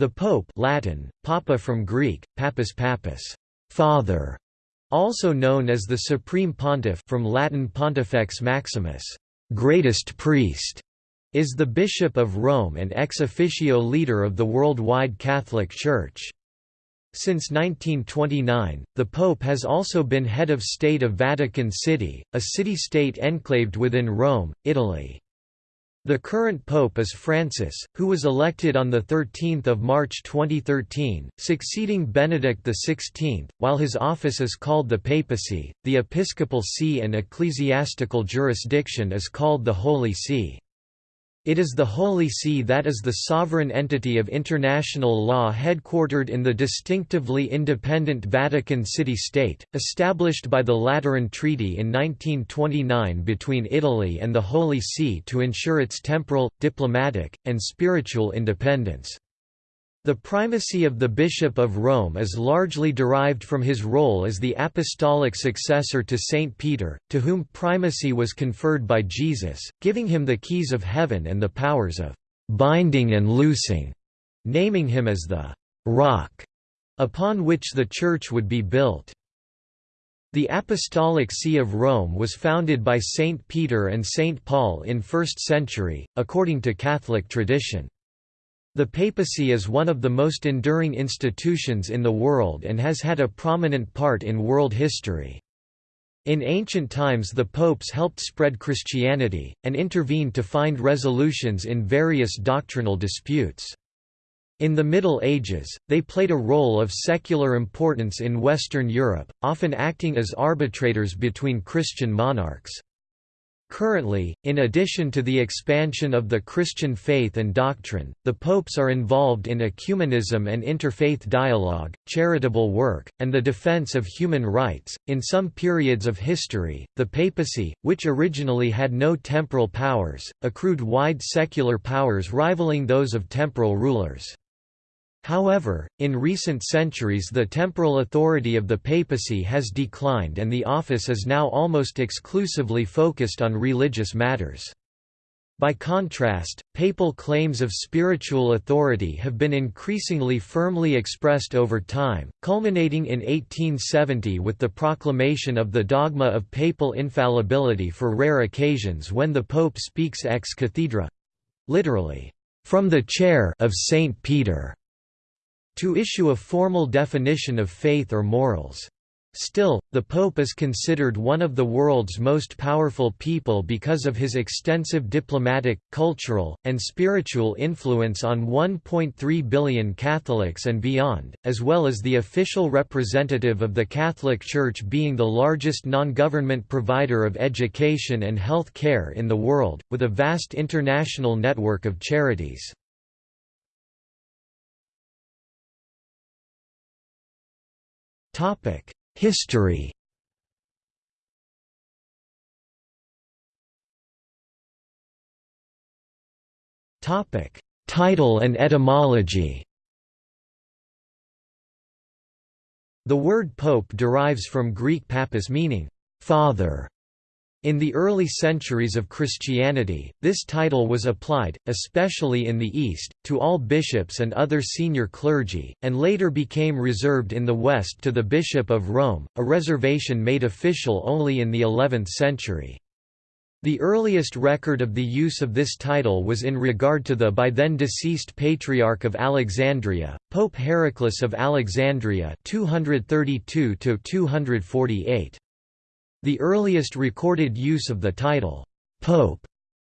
The Pope Latin, Papa from Greek, Pappas Pappas, father, also known as the Supreme Pontiff from Latin Pontifex Maximus, greatest priest, is the Bishop of Rome and ex officio leader of the worldwide Catholic Church. Since 1929, the Pope has also been head of state of Vatican City, a city-state enclaved within Rome, Italy. The current pope is Francis, who was elected on 13 March 2013, succeeding Benedict XVI, while his office is called the papacy, the episcopal see and ecclesiastical jurisdiction is called the Holy See. It is the Holy See that is the sovereign entity of international law headquartered in the distinctively independent Vatican City-State, established by the Lateran Treaty in 1929 between Italy and the Holy See to ensure its temporal, diplomatic, and spiritual independence. The primacy of the Bishop of Rome is largely derived from his role as the apostolic successor to Saint Peter, to whom primacy was conferred by Jesus, giving him the keys of heaven and the powers of binding and loosing, naming him as the rock upon which the Church would be built. The Apostolic See of Rome was founded by Saint Peter and Saint Paul in 1st century, according to Catholic tradition. The papacy is one of the most enduring institutions in the world and has had a prominent part in world history. In ancient times the popes helped spread Christianity, and intervened to find resolutions in various doctrinal disputes. In the Middle Ages, they played a role of secular importance in Western Europe, often acting as arbitrators between Christian monarchs. Currently, in addition to the expansion of the Christian faith and doctrine, the popes are involved in ecumenism and interfaith dialogue, charitable work, and the defense of human rights. In some periods of history, the papacy, which originally had no temporal powers, accrued wide secular powers rivaling those of temporal rulers. However, in recent centuries the temporal authority of the papacy has declined and the office is now almost exclusively focused on religious matters. By contrast, papal claims of spiritual authority have been increasingly firmly expressed over time, culminating in 1870 with the proclamation of the dogma of papal infallibility for rare occasions when the pope speaks ex cathedra—literally, from the chair of St. Peter to issue a formal definition of faith or morals. Still, the Pope is considered one of the world's most powerful people because of his extensive diplomatic, cultural, and spiritual influence on 1.3 billion Catholics and beyond, as well as the official representative of the Catholic Church being the largest non-government provider of education and health care in the world, with a vast international network of charities. History. Title and etymology. The word pope derives from Greek pappas meaning, father, in the early centuries of Christianity, this title was applied, especially in the East, to all bishops and other senior clergy, and later became reserved in the West to the Bishop of Rome, a reservation made official only in the 11th century. The earliest record of the use of this title was in regard to the by then deceased Patriarch of Alexandria, Pope Heraclas of Alexandria 232 248. The earliest recorded use of the title, Pope,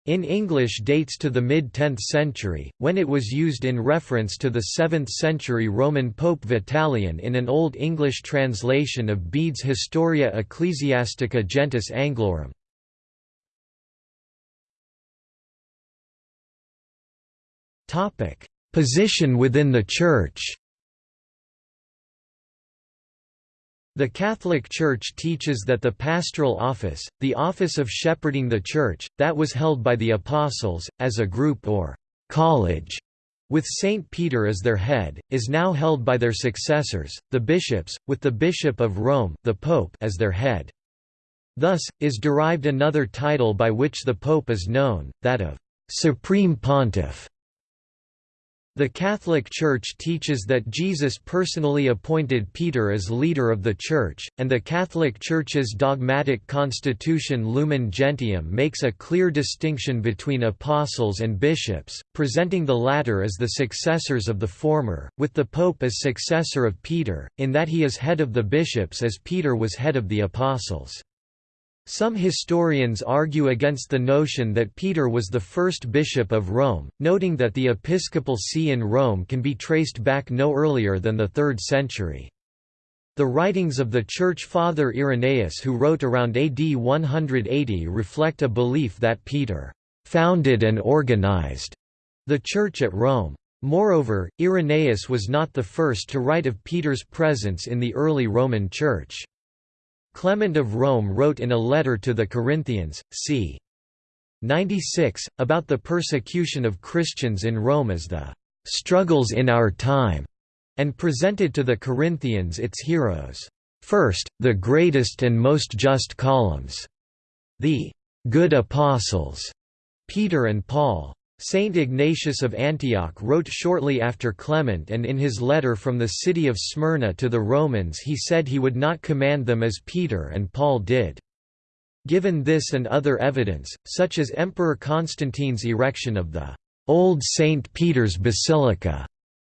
in English dates to the mid-10th century, when it was used in reference to the 7th-century Roman Pope Vitalian in an Old English translation of Bede's Historia Ecclesiastica Gentis Anglorum. Position within the Church The Catholic Church teaches that the pastoral office, the office of shepherding the Church, that was held by the Apostles, as a group or college, with Saint Peter as their head, is now held by their successors, the bishops, with the Bishop of Rome the Pope as their head. Thus, is derived another title by which the Pope is known, that of «Supreme Pontiff». The Catholic Church teaches that Jesus personally appointed Peter as leader of the Church, and the Catholic Church's dogmatic constitution Lumen Gentium makes a clear distinction between apostles and bishops, presenting the latter as the successors of the former, with the Pope as successor of Peter, in that he is head of the bishops as Peter was head of the apostles. Some historians argue against the notion that Peter was the first bishop of Rome, noting that the episcopal see in Rome can be traced back no earlier than the 3rd century. The writings of the Church Father Irenaeus who wrote around AD 180 reflect a belief that Peter «founded and organized» the Church at Rome. Moreover, Irenaeus was not the first to write of Peter's presence in the early Roman Church. Clement of Rome wrote in a letter to the Corinthians, c. 96, about the persecution of Christians in Rome as the "...struggles in our time", and presented to the Corinthians its heroes. First, the greatest and most just columns, the "...good apostles", Peter and Paul. Saint Ignatius of Antioch wrote shortly after Clement and in his letter from the city of Smyrna to the Romans he said he would not command them as Peter and Paul did. Given this and other evidence, such as Emperor Constantine's erection of the Old St. Peter's Basilica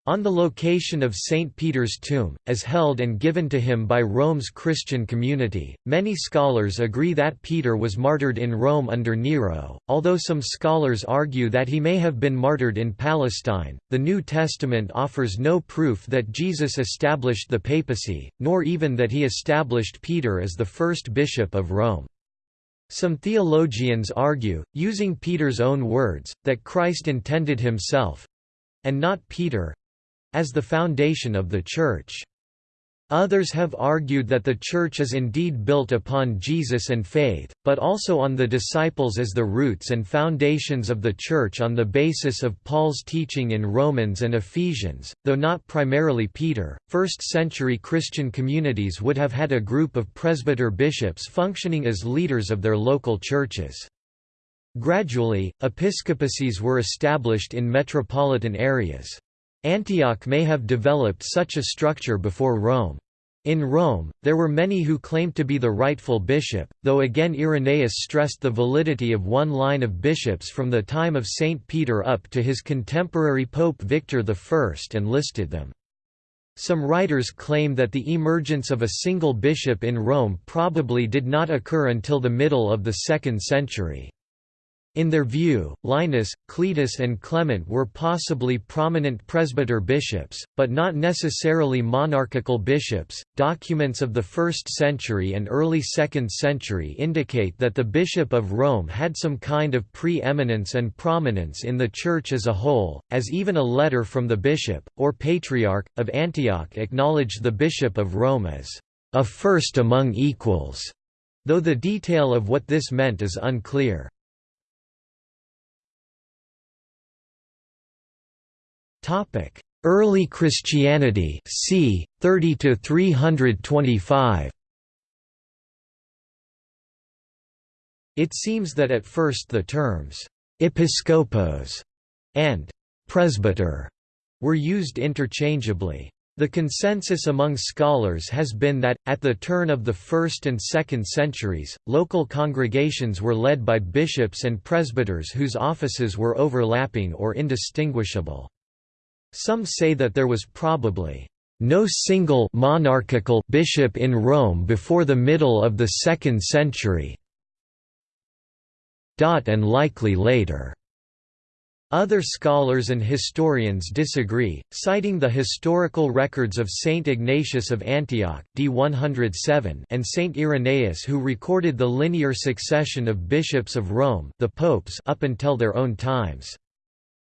on the location of St. Peter's tomb, as held and given to him by Rome's Christian community, many scholars agree that Peter was martyred in Rome under Nero, although some scholars argue that he may have been martyred in Palestine. The New Testament offers no proof that Jesus established the papacy, nor even that he established Peter as the first bishop of Rome. Some theologians argue, using Peter's own words, that Christ intended himself—and not Peter, as the foundation of the Church. Others have argued that the Church is indeed built upon Jesus and faith, but also on the disciples as the roots and foundations of the Church on the basis of Paul's teaching in Romans and Ephesians, though not primarily Peter. First century Christian communities would have had a group of presbyter bishops functioning as leaders of their local churches. Gradually, episcopacies were established in metropolitan areas. Antioch may have developed such a structure before Rome. In Rome, there were many who claimed to be the rightful bishop, though again Irenaeus stressed the validity of one line of bishops from the time of Saint Peter up to his contemporary Pope Victor I and listed them. Some writers claim that the emergence of a single bishop in Rome probably did not occur until the middle of the 2nd century. In their view, Linus, Cletus and Clement were possibly prominent presbyter bishops, but not necessarily monarchical bishops. Documents of the 1st century and early 2nd century indicate that the bishop of Rome had some kind of pre-eminence and prominence in the church as a whole, as even a letter from the bishop, or patriarch, of Antioch acknowledged the bishop of Rome as a first among equals, though the detail of what this meant is unclear. Topic: Early Christianity, c. 30 to 325. It seems that at first the terms episkopos and presbyter were used interchangeably. The consensus among scholars has been that, at the turn of the 1st and 2nd centuries, local congregations were led by bishops and presbyters whose offices were overlapping or indistinguishable. Some say that there was probably no single monarchical bishop in Rome before the middle of the 2nd century and likely later. Other scholars and historians disagree, citing the historical records of Saint Ignatius of Antioch d 107 and Saint Irenaeus who recorded the linear succession of bishops of Rome the popes up until their own times.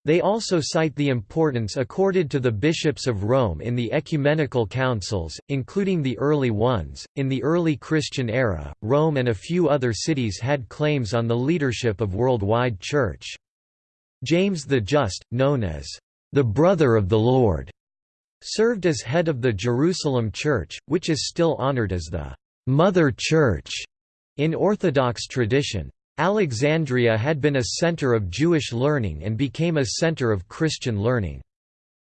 They also cite the importance accorded to the bishops of Rome in the ecumenical councils, including the early ones. In the early Christian era, Rome and a few other cities had claims on the leadership of worldwide church. James the Just, known as the brother of the Lord, served as head of the Jerusalem Church, which is still honored as the Mother Church in Orthodox tradition. Alexandria had been a center of Jewish learning and became a center of Christian learning.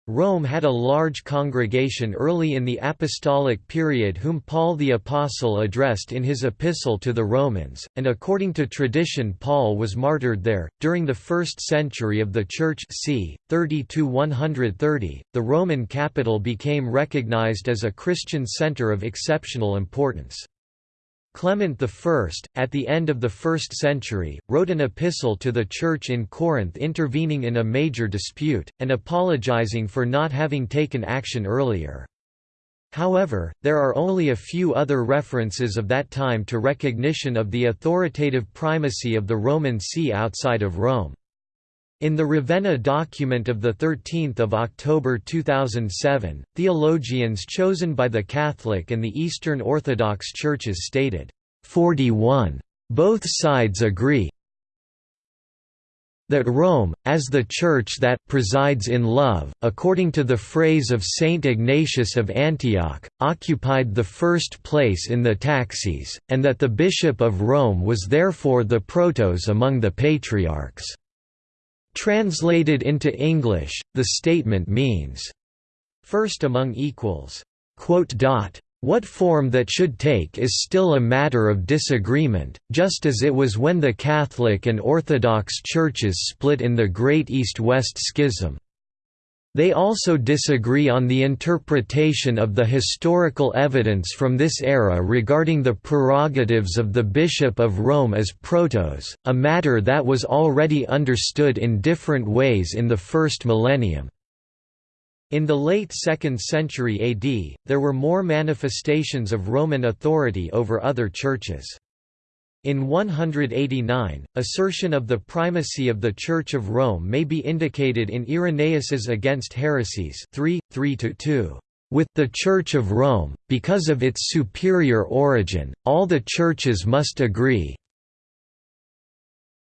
Rome had a large congregation early in the apostolic period whom Paul the Apostle addressed in his epistle to the Romans, and according to tradition Paul was martyred there. During the first century of the Church c. 30–130, the Roman capital became recognized as a Christian center of exceptional importance. Clement I, at the end of the first century, wrote an epistle to the Church in Corinth intervening in a major dispute, and apologizing for not having taken action earlier. However, there are only a few other references of that time to recognition of the authoritative primacy of the Roman See outside of Rome. In the Ravenna document of 13 October 2007, theologians chosen by the Catholic and the Eastern Orthodox Churches stated, 41. Both sides agree that Rome, as the Church that presides in love, according to the phrase of Saint Ignatius of Antioch, occupied the first place in the taxis, and that the Bishop of Rome was therefore the protos among the patriarchs. Translated into English, the statement means, first among equals. What form that should take is still a matter of disagreement, just as it was when the Catholic and Orthodox churches split in the Great East-West Schism. They also disagree on the interpretation of the historical evidence from this era regarding the prerogatives of the Bishop of Rome as protos, a matter that was already understood in different ways in the first millennium. In the late 2nd century AD, there were more manifestations of Roman authority over other churches. In 189, assertion of the primacy of the Church of Rome may be indicated in Irenaeus's Against Heresies 3, 3–2. With the Church of Rome, because of its superior origin, all the churches must agree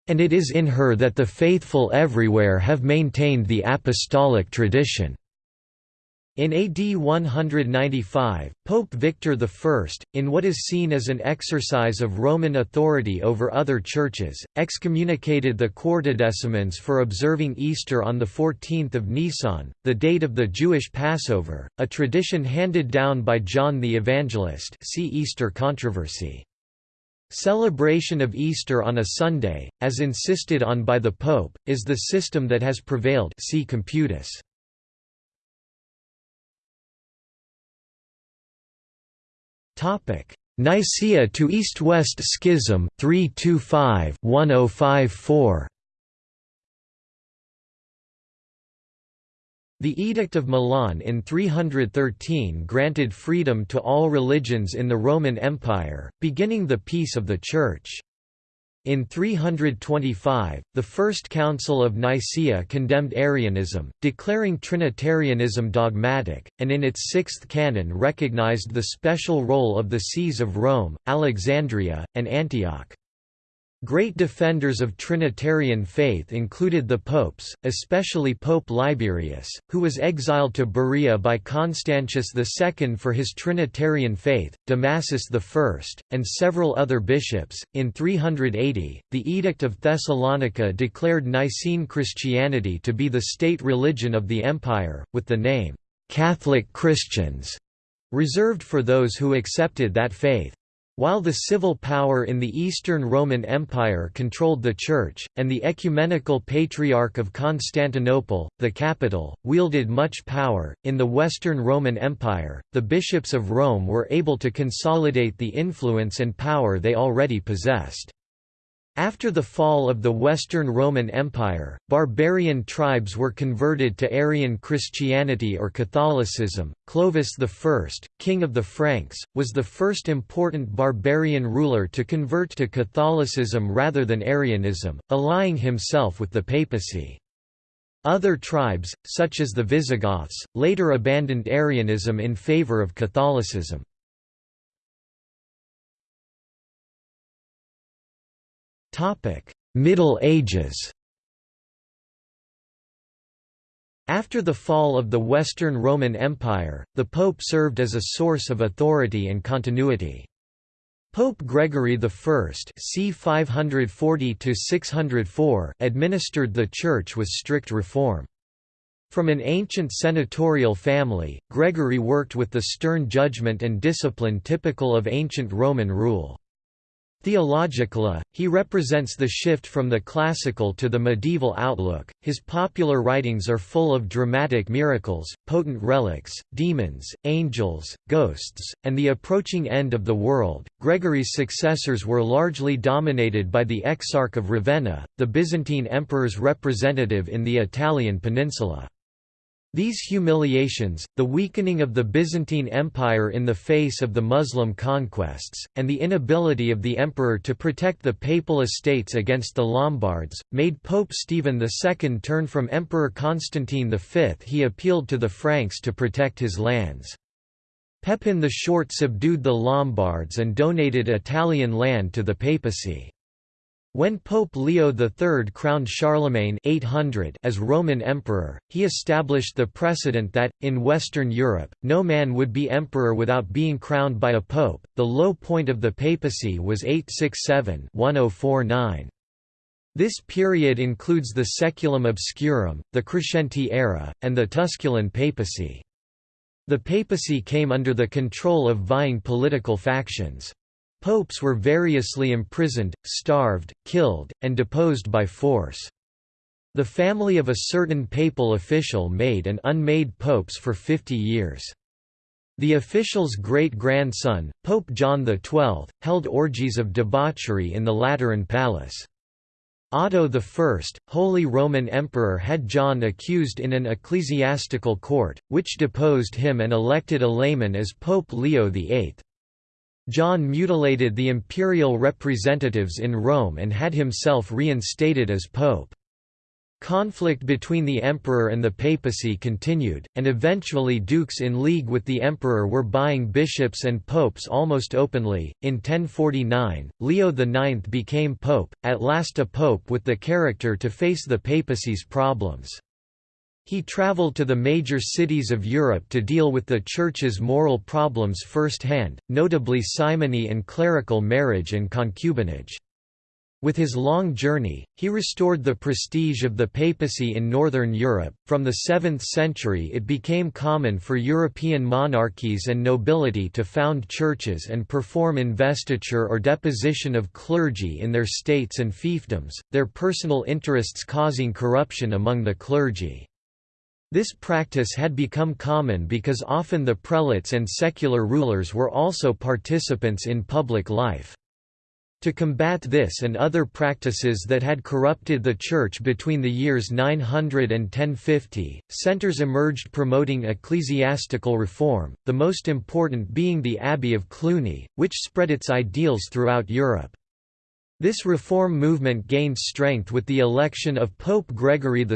and it is in her that the faithful everywhere have maintained the apostolic tradition. In AD 195, Pope Victor I, in what is seen as an exercise of Roman authority over other churches, excommunicated the Quartodecimans for observing Easter on 14 Nisan, the date of the Jewish Passover, a tradition handed down by John the Evangelist see Easter controversy. Celebration of Easter on a Sunday, as insisted on by the Pope, is the system that has prevailed see Computus. Nicaea to East-West Schism 325-1054 The Edict of Milan in 313 granted freedom to all religions in the Roman Empire, beginning the peace of the Church. In 325, the First Council of Nicaea condemned Arianism, declaring Trinitarianism dogmatic, and in its sixth canon recognized the special role of the sees of Rome, Alexandria, and Antioch. Great defenders of Trinitarian faith included the popes, especially Pope Liberius, who was exiled to Berea by Constantius II for his Trinitarian faith, Damasus I, and several other bishops. In 380, the Edict of Thessalonica declared Nicene Christianity to be the state religion of the empire, with the name, Catholic Christians, reserved for those who accepted that faith. While the civil power in the Eastern Roman Empire controlled the Church, and the Ecumenical Patriarch of Constantinople, the capital, wielded much power, in the Western Roman Empire, the bishops of Rome were able to consolidate the influence and power they already possessed. After the fall of the Western Roman Empire, barbarian tribes were converted to Arian Christianity or Catholicism. Clovis I, king of the Franks, was the first important barbarian ruler to convert to Catholicism rather than Arianism, allying himself with the papacy. Other tribes, such as the Visigoths, later abandoned Arianism in favor of Catholicism. Middle Ages After the fall of the Western Roman Empire, the Pope served as a source of authority and continuity. Pope Gregory I c. 540 administered the Church with strict reform. From an ancient senatorial family, Gregory worked with the stern judgment and discipline typical of ancient Roman rule. Theologically, he represents the shift from the classical to the medieval outlook. His popular writings are full of dramatic miracles, potent relics, demons, angels, ghosts, and the approaching end of the world. Gregory's successors were largely dominated by the Exarch of Ravenna, the Byzantine emperor's representative in the Italian peninsula. These humiliations, the weakening of the Byzantine Empire in the face of the Muslim conquests, and the inability of the emperor to protect the papal estates against the Lombards, made Pope Stephen II turn from Emperor Constantine V. He appealed to the Franks to protect his lands. Pepin the Short subdued the Lombards and donated Italian land to the papacy. When Pope Leo III crowned Charlemagne 800 as Roman emperor, he established the precedent that, in Western Europe, no man would be emperor without being crowned by a pope. The low point of the papacy was 867 1049. This period includes the Saeculum Obscurum, the Crescenti era, and the Tusculan papacy. The papacy came under the control of vying political factions. Popes were variously imprisoned, starved, killed, and deposed by force. The family of a certain papal official made and unmade popes for 50 years. The official's great-grandson, Pope John XII, held orgies of debauchery in the Lateran Palace. Otto I, Holy Roman Emperor had John accused in an ecclesiastical court, which deposed him and elected a layman as Pope Leo VIII. John mutilated the imperial representatives in Rome and had himself reinstated as pope. Conflict between the emperor and the papacy continued, and eventually dukes in league with the emperor were buying bishops and popes almost openly. In 1049, Leo IX became pope, at last a pope with the character to face the papacy's problems. He traveled to the major cities of Europe to deal with the Church's moral problems firsthand, notably simony and clerical marriage and concubinage. With his long journey, he restored the prestige of the papacy in northern Europe. From the 7th century, it became common for European monarchies and nobility to found churches and perform investiture or deposition of clergy in their states and fiefdoms, their personal interests causing corruption among the clergy. This practice had become common because often the prelates and secular rulers were also participants in public life. To combat this and other practices that had corrupted the Church between the years 900 and 1050, centers emerged promoting ecclesiastical reform, the most important being the Abbey of Cluny, which spread its ideals throughout Europe. This reform movement gained strength with the election of Pope Gregory VII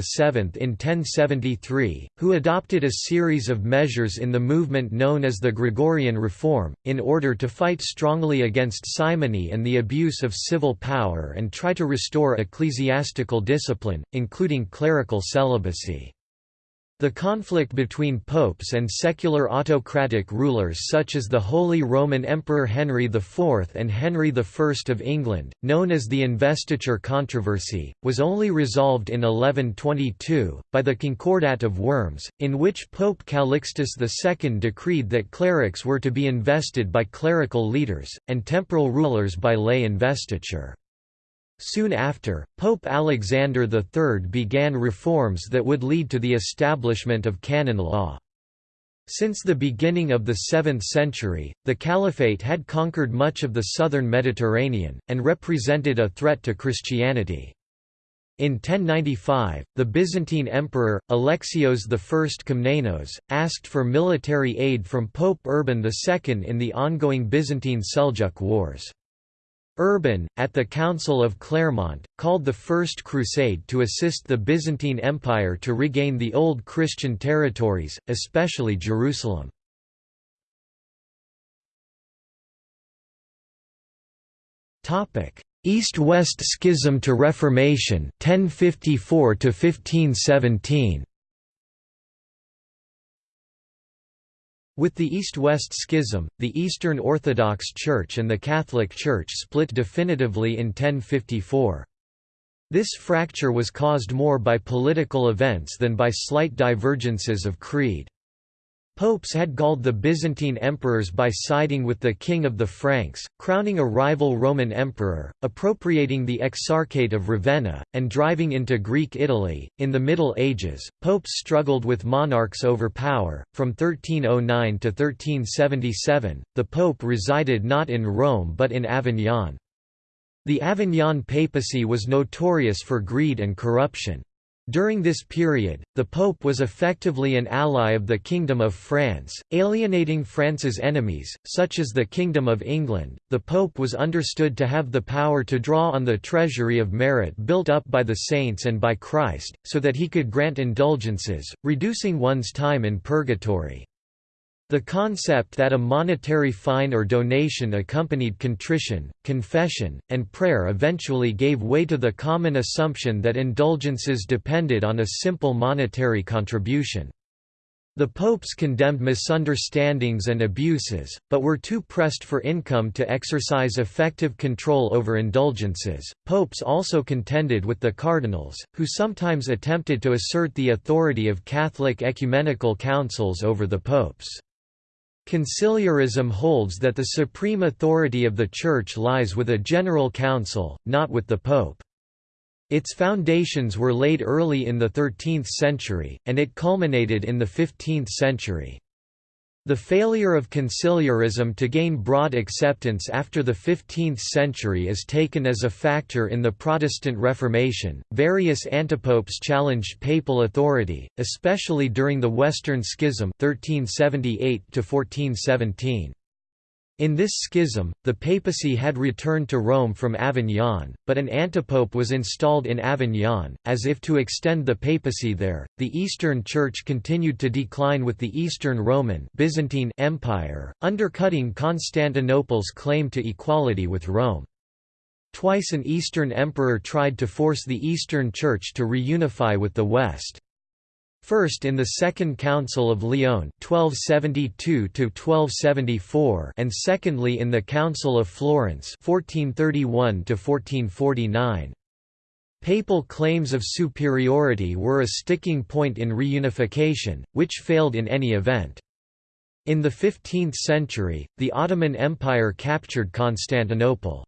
in 1073, who adopted a series of measures in the movement known as the Gregorian Reform, in order to fight strongly against simony and the abuse of civil power and try to restore ecclesiastical discipline, including clerical celibacy. The conflict between popes and secular autocratic rulers such as the Holy Roman Emperor Henry IV and Henry I of England, known as the Investiture Controversy, was only resolved in 1122, by the Concordat of Worms, in which Pope Calixtus II decreed that clerics were to be invested by clerical leaders, and temporal rulers by lay investiture. Soon after, Pope Alexander III began reforms that would lead to the establishment of canon law. Since the beginning of the 7th century, the Caliphate had conquered much of the southern Mediterranean, and represented a threat to Christianity. In 1095, the Byzantine emperor, Alexios I Komnenos, asked for military aid from Pope Urban II in the ongoing Byzantine Seljuk Wars. Urban, at the Council of Clermont, called the First Crusade to assist the Byzantine Empire to regain the old Christian territories, especially Jerusalem. East-West Schism to Reformation 1054 to 1517 With the East-West Schism, the Eastern Orthodox Church and the Catholic Church split definitively in 1054. This fracture was caused more by political events than by slight divergences of creed. Popes had galled the Byzantine emperors by siding with the king of the Franks, crowning a rival Roman emperor, appropriating the Exarchate of Ravenna, and driving into Greek Italy. In the Middle Ages, popes struggled with monarchs over power. From 1309 to 1377, the pope resided not in Rome but in Avignon. The Avignon papacy was notorious for greed and corruption. During this period, the Pope was effectively an ally of the Kingdom of France, alienating France's enemies, such as the Kingdom of England. The Pope was understood to have the power to draw on the treasury of merit built up by the saints and by Christ, so that he could grant indulgences, reducing one's time in purgatory. The concept that a monetary fine or donation accompanied contrition, confession, and prayer eventually gave way to the common assumption that indulgences depended on a simple monetary contribution. The popes condemned misunderstandings and abuses, but were too pressed for income to exercise effective control over indulgences. Popes also contended with the cardinals, who sometimes attempted to assert the authority of Catholic ecumenical councils over the popes. Conciliarism holds that the supreme authority of the Church lies with a general council, not with the Pope. Its foundations were laid early in the 13th century, and it culminated in the 15th century. The failure of conciliarism to gain broad acceptance after the 15th century is taken as a factor in the Protestant Reformation. Various antipopes challenged papal authority, especially during the Western Schism 1378 to 1417. In this schism, the papacy had returned to Rome from Avignon, but an antipope was installed in Avignon, as if to extend the papacy there. The Eastern Church continued to decline with the Eastern Roman Byzantine Empire, undercutting Constantinople's claim to equality with Rome. Twice an Eastern emperor tried to force the Eastern Church to reunify with the West. First in the Second Council of Lyon 1272–1274 and secondly in the Council of Florence 1431–1449. Papal claims of superiority were a sticking point in reunification, which failed in any event. In the 15th century, the Ottoman Empire captured Constantinople.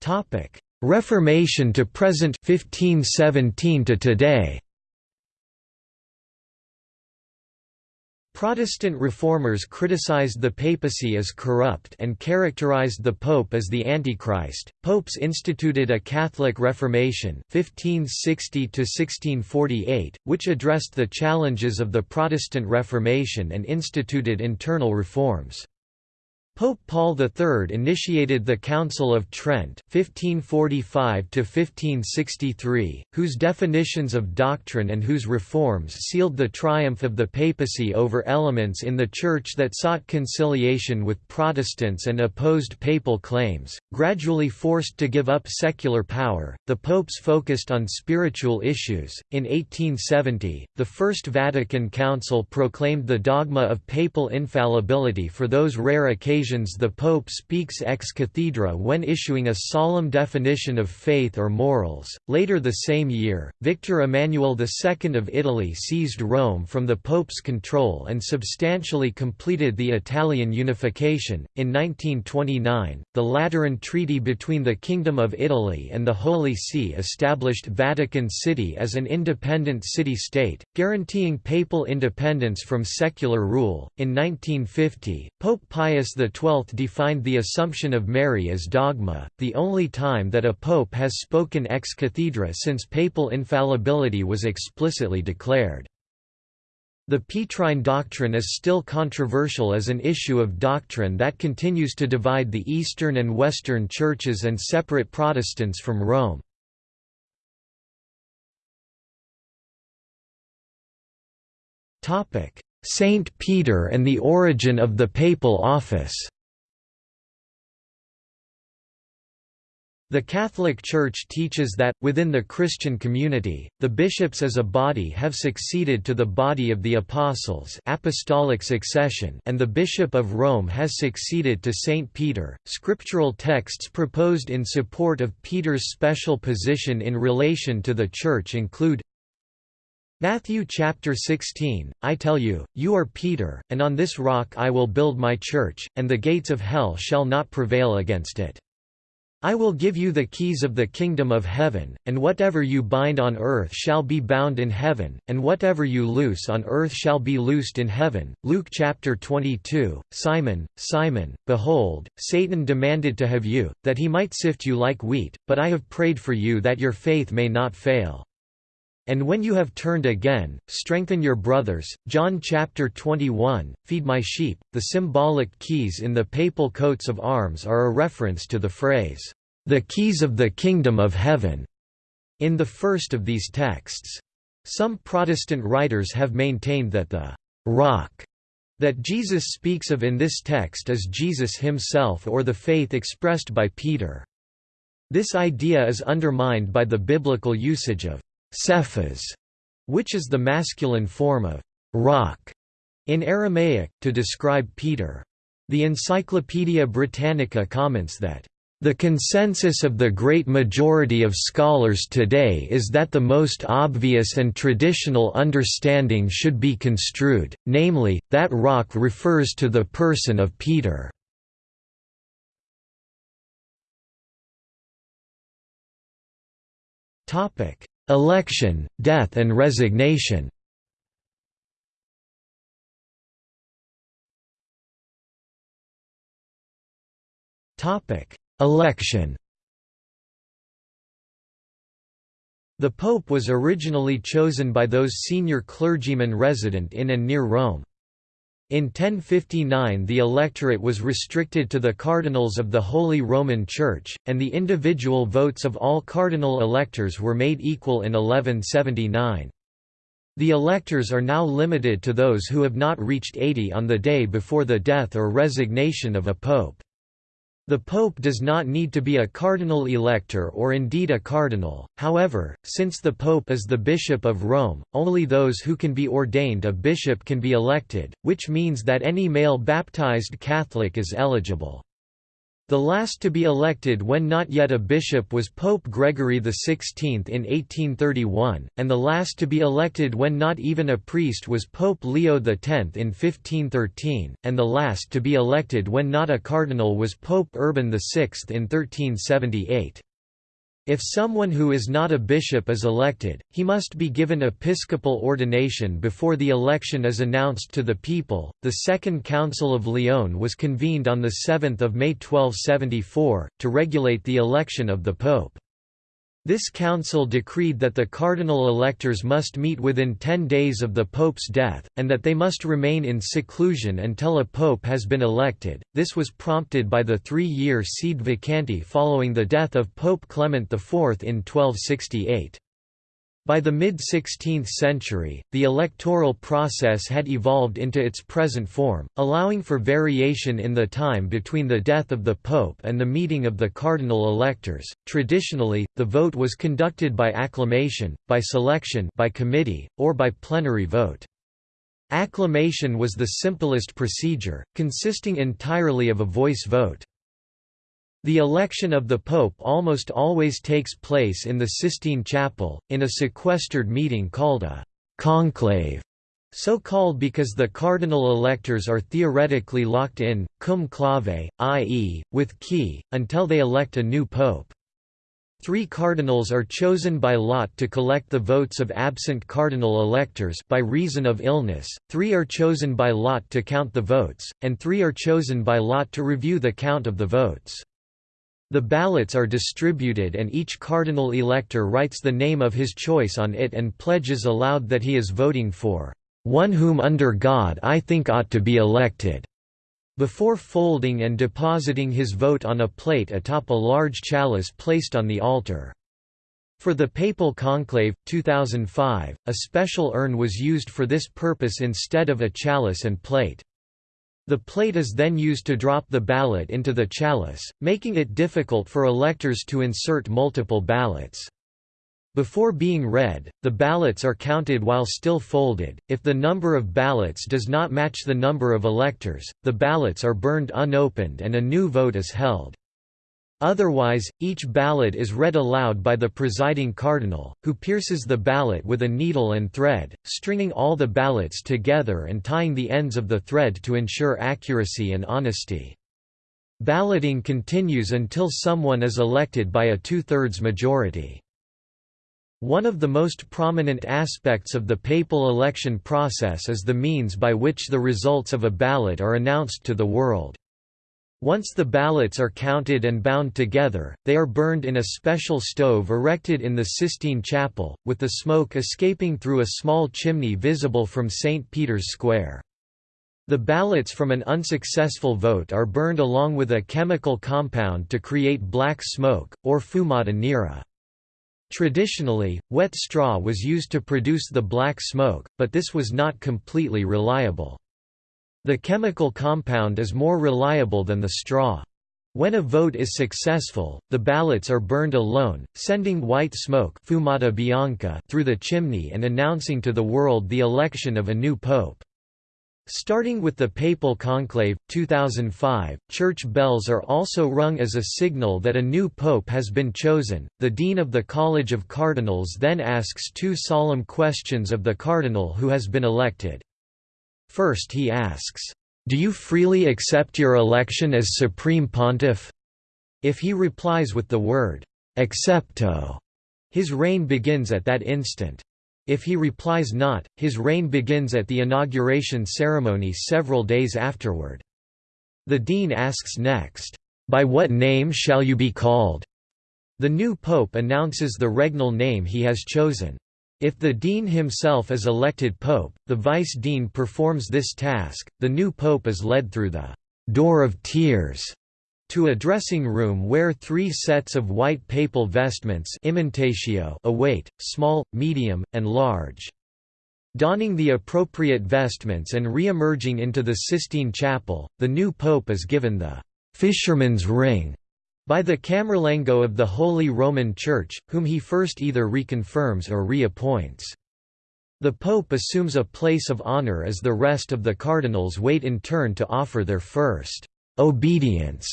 Topic: Reformation to present 1517 to today. Protestant reformers criticized the papacy as corrupt and characterized the pope as the Antichrist. Popes instituted a Catholic Reformation 1560 1648, which addressed the challenges of the Protestant Reformation and instituted internal reforms. Pope Paul III initiated the Council of Trent 1545 whose definitions of doctrine and whose reforms sealed the triumph of the papacy over elements in the Church that sought conciliation with Protestants and opposed papal claims. Gradually forced to give up secular power, the popes focused on spiritual issues. In 1870, the First Vatican Council proclaimed the dogma of papal infallibility for those rare occasions occasions the Pope speaks ex cathedra when issuing a solemn definition of faith or morals. Later the same year, Victor Emmanuel II of Italy seized Rome from the Pope's control and substantially completed the Italian unification. In 1929, the Lateran Treaty between the Kingdom of Italy and the Holy See established Vatican City as an independent city-state, guaranteeing papal independence from secular rule. In 1950, Pope Pius defined the Assumption of Mary as dogma, the only time that a pope has spoken ex cathedra since papal infallibility was explicitly declared. The Petrine doctrine is still controversial as an issue of doctrine that continues to divide the Eastern and Western churches and separate Protestants from Rome. Saint Peter and the origin of the papal office The Catholic Church teaches that, within the Christian community, the bishops as a body have succeeded to the body of the apostles apostolic succession and the Bishop of Rome has succeeded to Saint Peter. Scriptural texts proposed in support of Peter's special position in relation to the Church include Matthew chapter 16, I tell you, you are Peter, and on this rock I will build my church, and the gates of hell shall not prevail against it. I will give you the keys of the kingdom of heaven, and whatever you bind on earth shall be bound in heaven, and whatever you loose on earth shall be loosed in heaven. Luke chapter 22 Simon, Simon, behold, Satan demanded to have you, that he might sift you like wheat, but I have prayed for you that your faith may not fail. And when you have turned again, strengthen your brothers. John chapter 21, Feed my sheep. The symbolic keys in the papal coats of arms are a reference to the phrase, the keys of the kingdom of heaven, in the first of these texts. Some Protestant writers have maintained that the rock that Jesus speaks of in this text is Jesus himself or the faith expressed by Peter. This idea is undermined by the biblical usage of Cephas, which is the masculine form of rock in Aramaic, to describe Peter. The Encyclopaedia Britannica comments that the consensus of the great majority of scholars today is that the most obvious and traditional understanding should be construed, namely, that rock refers to the person of Peter. Election, death and resignation Election The pope was originally chosen by those senior clergymen resident in and near Rome. In 1059 the electorate was restricted to the cardinals of the Holy Roman Church, and the individual votes of all cardinal electors were made equal in 1179. The electors are now limited to those who have not reached 80 on the day before the death or resignation of a pope. The pope does not need to be a cardinal elector or indeed a cardinal, however, since the pope is the bishop of Rome, only those who can be ordained a bishop can be elected, which means that any male baptized Catholic is eligible. The last to be elected when not yet a bishop was Pope Gregory XVI in 1831, and the last to be elected when not even a priest was Pope Leo X in 1513, and the last to be elected when not a cardinal was Pope Urban VI in 1378. If someone who is not a bishop is elected, he must be given episcopal ordination before the election is announced to the people. The Second Council of Lyon was convened on the 7th of May 1274 to regulate the election of the pope. This council decreed that the cardinal electors must meet within ten days of the pope's death, and that they must remain in seclusion until a pope has been elected. This was prompted by the three-year sede vacante following the death of Pope Clement IV in 1268. By the mid-16th century, the electoral process had evolved into its present form, allowing for variation in the time between the death of the pope and the meeting of the cardinal electors. Traditionally, the vote was conducted by acclamation, by selection, by committee, or by plenary vote. Acclamation was the simplest procedure, consisting entirely of a voice vote. The election of the Pope almost always takes place in the Sistine Chapel, in a sequestered meeting called a conclave, so called because the cardinal electors are theoretically locked in, cum clave, i.e., with key, until they elect a new pope. Three cardinals are chosen by lot to collect the votes of absent cardinal electors by reason of illness, three are chosen by lot to count the votes, and three are chosen by lot to review the count of the votes. The ballots are distributed and each cardinal elector writes the name of his choice on it and pledges aloud that he is voting for one whom under God I think ought to be elected, before folding and depositing his vote on a plate atop a large chalice placed on the altar. For the Papal Conclave, 2005, a special urn was used for this purpose instead of a chalice and plate. The plate is then used to drop the ballot into the chalice, making it difficult for electors to insert multiple ballots. Before being read, the ballots are counted while still folded. If the number of ballots does not match the number of electors, the ballots are burned unopened and a new vote is held. Otherwise, each ballot is read aloud by the presiding cardinal, who pierces the ballot with a needle and thread, stringing all the ballots together and tying the ends of the thread to ensure accuracy and honesty. Balloting continues until someone is elected by a two-thirds majority. One of the most prominent aspects of the papal election process is the means by which the results of a ballot are announced to the world. Once the ballots are counted and bound together, they are burned in a special stove erected in the Sistine Chapel, with the smoke escaping through a small chimney visible from St. Peter's Square. The ballots from an unsuccessful vote are burned along with a chemical compound to create black smoke, or fumata nera. Traditionally, wet straw was used to produce the black smoke, but this was not completely reliable. The chemical compound is more reliable than the straw. When a vote is successful, the ballots are burned alone, sending white smoke fumata bianca through the chimney and announcing to the world the election of a new pope. Starting with the Papal Conclave, 2005, church bells are also rung as a signal that a new pope has been chosen. The dean of the College of Cardinals then asks two solemn questions of the cardinal who has been elected. First, he asks, Do you freely accept your election as Supreme Pontiff? If he replies with the word, Accepto, his reign begins at that instant. If he replies not, his reign begins at the inauguration ceremony several days afterward. The dean asks next, "'By what name shall you be called?' The new pope announces the regnal name he has chosen. If the dean himself is elected pope, the vice-dean performs this task. The new pope is led through the door of tears to a dressing room where three sets of white papal vestments await, small, medium, and large. Donning the appropriate vestments and re-emerging into the Sistine Chapel, the new pope is given the «fisherman's ring» by the Camerlengo of the Holy Roman Church, whom he first either reconfirms or reappoints. The pope assumes a place of honor as the rest of the cardinals wait in turn to offer their first «obedience»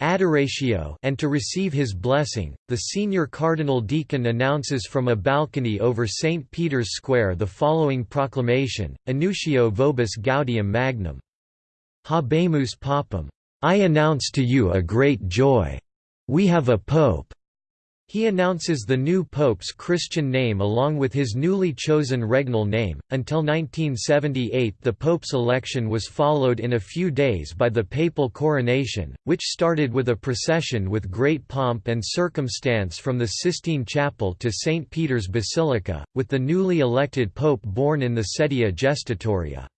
adoratio and to receive his blessing, the senior cardinal deacon announces from a balcony over St. Peter's Square the following proclamation, Annuntio vobis gaudium magnum. Habemus papam. I announce to you a great joy. We have a pope. He announces the new pope's Christian name along with his newly chosen regnal name. Until 1978, the pope's election was followed in a few days by the papal coronation, which started with a procession with great pomp and circumstance from the Sistine Chapel to St. Peter's Basilica, with the newly elected pope born in the Sedia Gestatoria.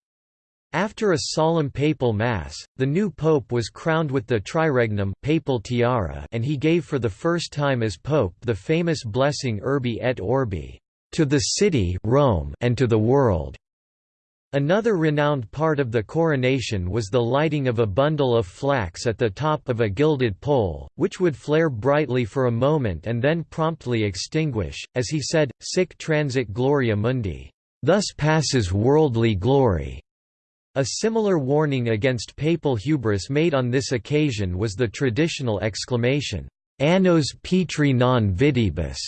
After a solemn papal mass, the new pope was crowned with the triregnum papal tiara and he gave for the first time as pope the famous blessing Urbi et Orbi, to the city Rome and to the world. Another renowned part of the coronation was the lighting of a bundle of flax at the top of a gilded pole, which would flare brightly for a moment and then promptly extinguish, as he said, sic transit gloria mundi. Thus passes worldly glory. A similar warning against papal hubris made on this occasion was the traditional exclamation, Annos Petri non videbis,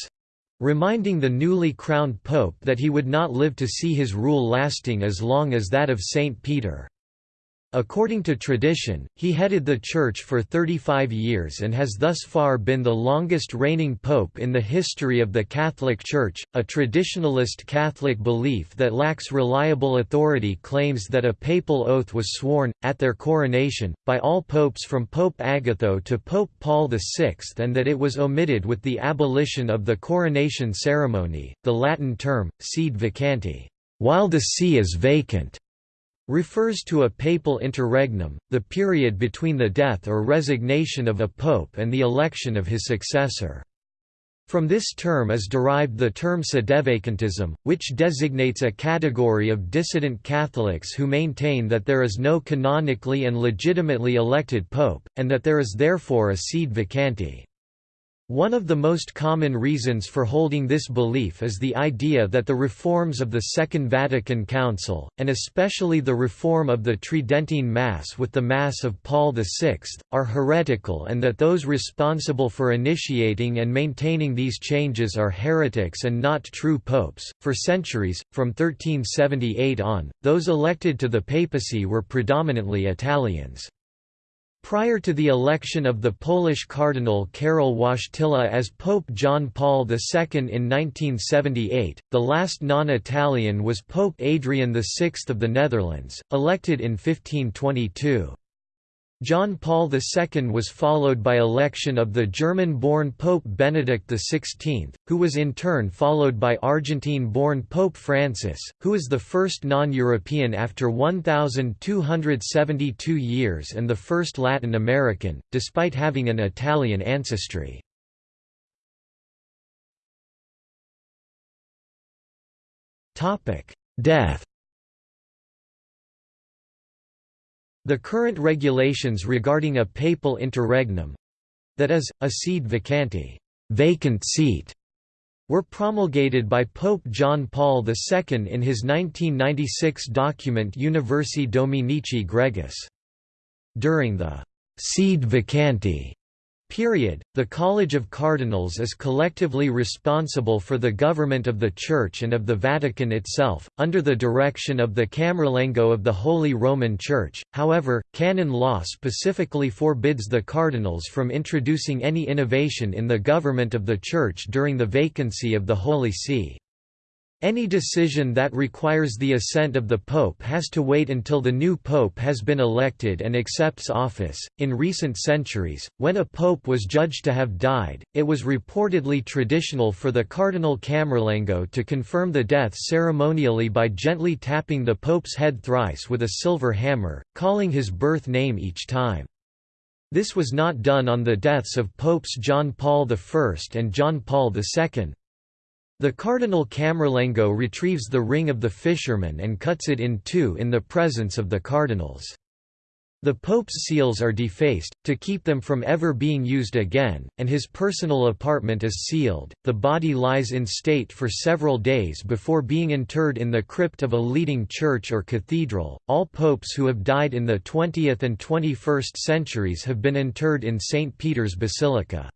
reminding the newly crowned pope that he would not live to see his rule lasting as long as that of Saint Peter. According to tradition, he headed the Church for 35 years and has thus far been the longest reigning pope in the history of the Catholic Church. A traditionalist Catholic belief that lacks reliable authority claims that a papal oath was sworn, at their coronation, by all popes from Pope Agatho to Pope Paul VI and that it was omitted with the abolition of the coronation ceremony, the Latin term, sede vacante, while the see is vacant refers to a papal interregnum, the period between the death or resignation of a pope and the election of his successor. From this term is derived the term sedevacantism, which designates a category of dissident Catholics who maintain that there is no canonically and legitimately elected pope, and that there is therefore a sede vacante. One of the most common reasons for holding this belief is the idea that the reforms of the Second Vatican Council, and especially the reform of the Tridentine Mass with the Mass of Paul VI, are heretical and that those responsible for initiating and maintaining these changes are heretics and not true popes. For centuries, from 1378 on, those elected to the papacy were predominantly Italians. Prior to the election of the Polish Cardinal Karol Wojtyla as Pope John Paul II in 1978, the last non-Italian was Pope Adrian VI of the Netherlands, elected in 1522. John Paul II was followed by election of the German-born Pope Benedict XVI, who was in turn followed by Argentine-born Pope Francis, who is the first non-European after 1,272 years and the first Latin American, despite having an Italian ancestry. Death The current regulations regarding a papal interregnum—that is, a sede vacante vacant seat", were promulgated by Pope John Paul II in his 1996 document Universi Dominici Gregis. During the «sede vacante» Period. The College of Cardinals is collectively responsible for the government of the Church and of the Vatican itself, under the direction of the Camerlengo of the Holy Roman Church. However, canon law specifically forbids the cardinals from introducing any innovation in the government of the Church during the vacancy of the Holy See. Any decision that requires the assent of the Pope has to wait until the new Pope has been elected and accepts office. In recent centuries, when a Pope was judged to have died, it was reportedly traditional for the Cardinal Camerlengo to confirm the death ceremonially by gently tapping the Pope's head thrice with a silver hammer, calling his birth name each time. This was not done on the deaths of Popes John Paul I and John Paul II. The Cardinal Camerlengo retrieves the ring of the fisherman and cuts it in two in the presence of the cardinals. The Pope's seals are defaced, to keep them from ever being used again, and his personal apartment is sealed. The body lies in state for several days before being interred in the crypt of a leading church or cathedral. All popes who have died in the 20th and 21st centuries have been interred in St. Peter's Basilica.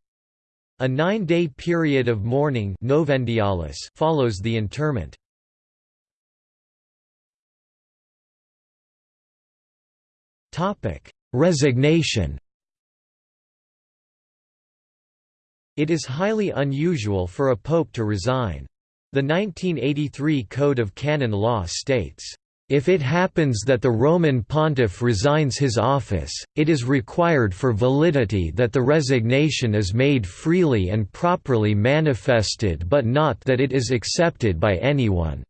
A nine-day period of mourning follows the interment. Resignation It is highly unusual for a pope to resign. The 1983 Code of Canon Law states, if it happens that the Roman pontiff resigns his office, it is required for validity that the resignation is made freely and properly manifested but not that it is accepted by anyone.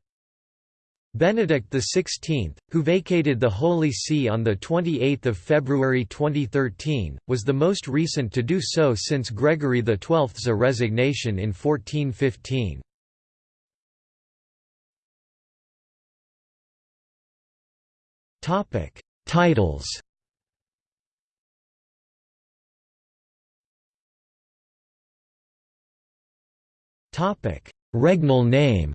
Benedict XVI, who vacated the Holy See on 28 February 2013, was the most recent to do so since Gregory XII's resignation in 1415. Topic: Titles. Topic: Regnal name.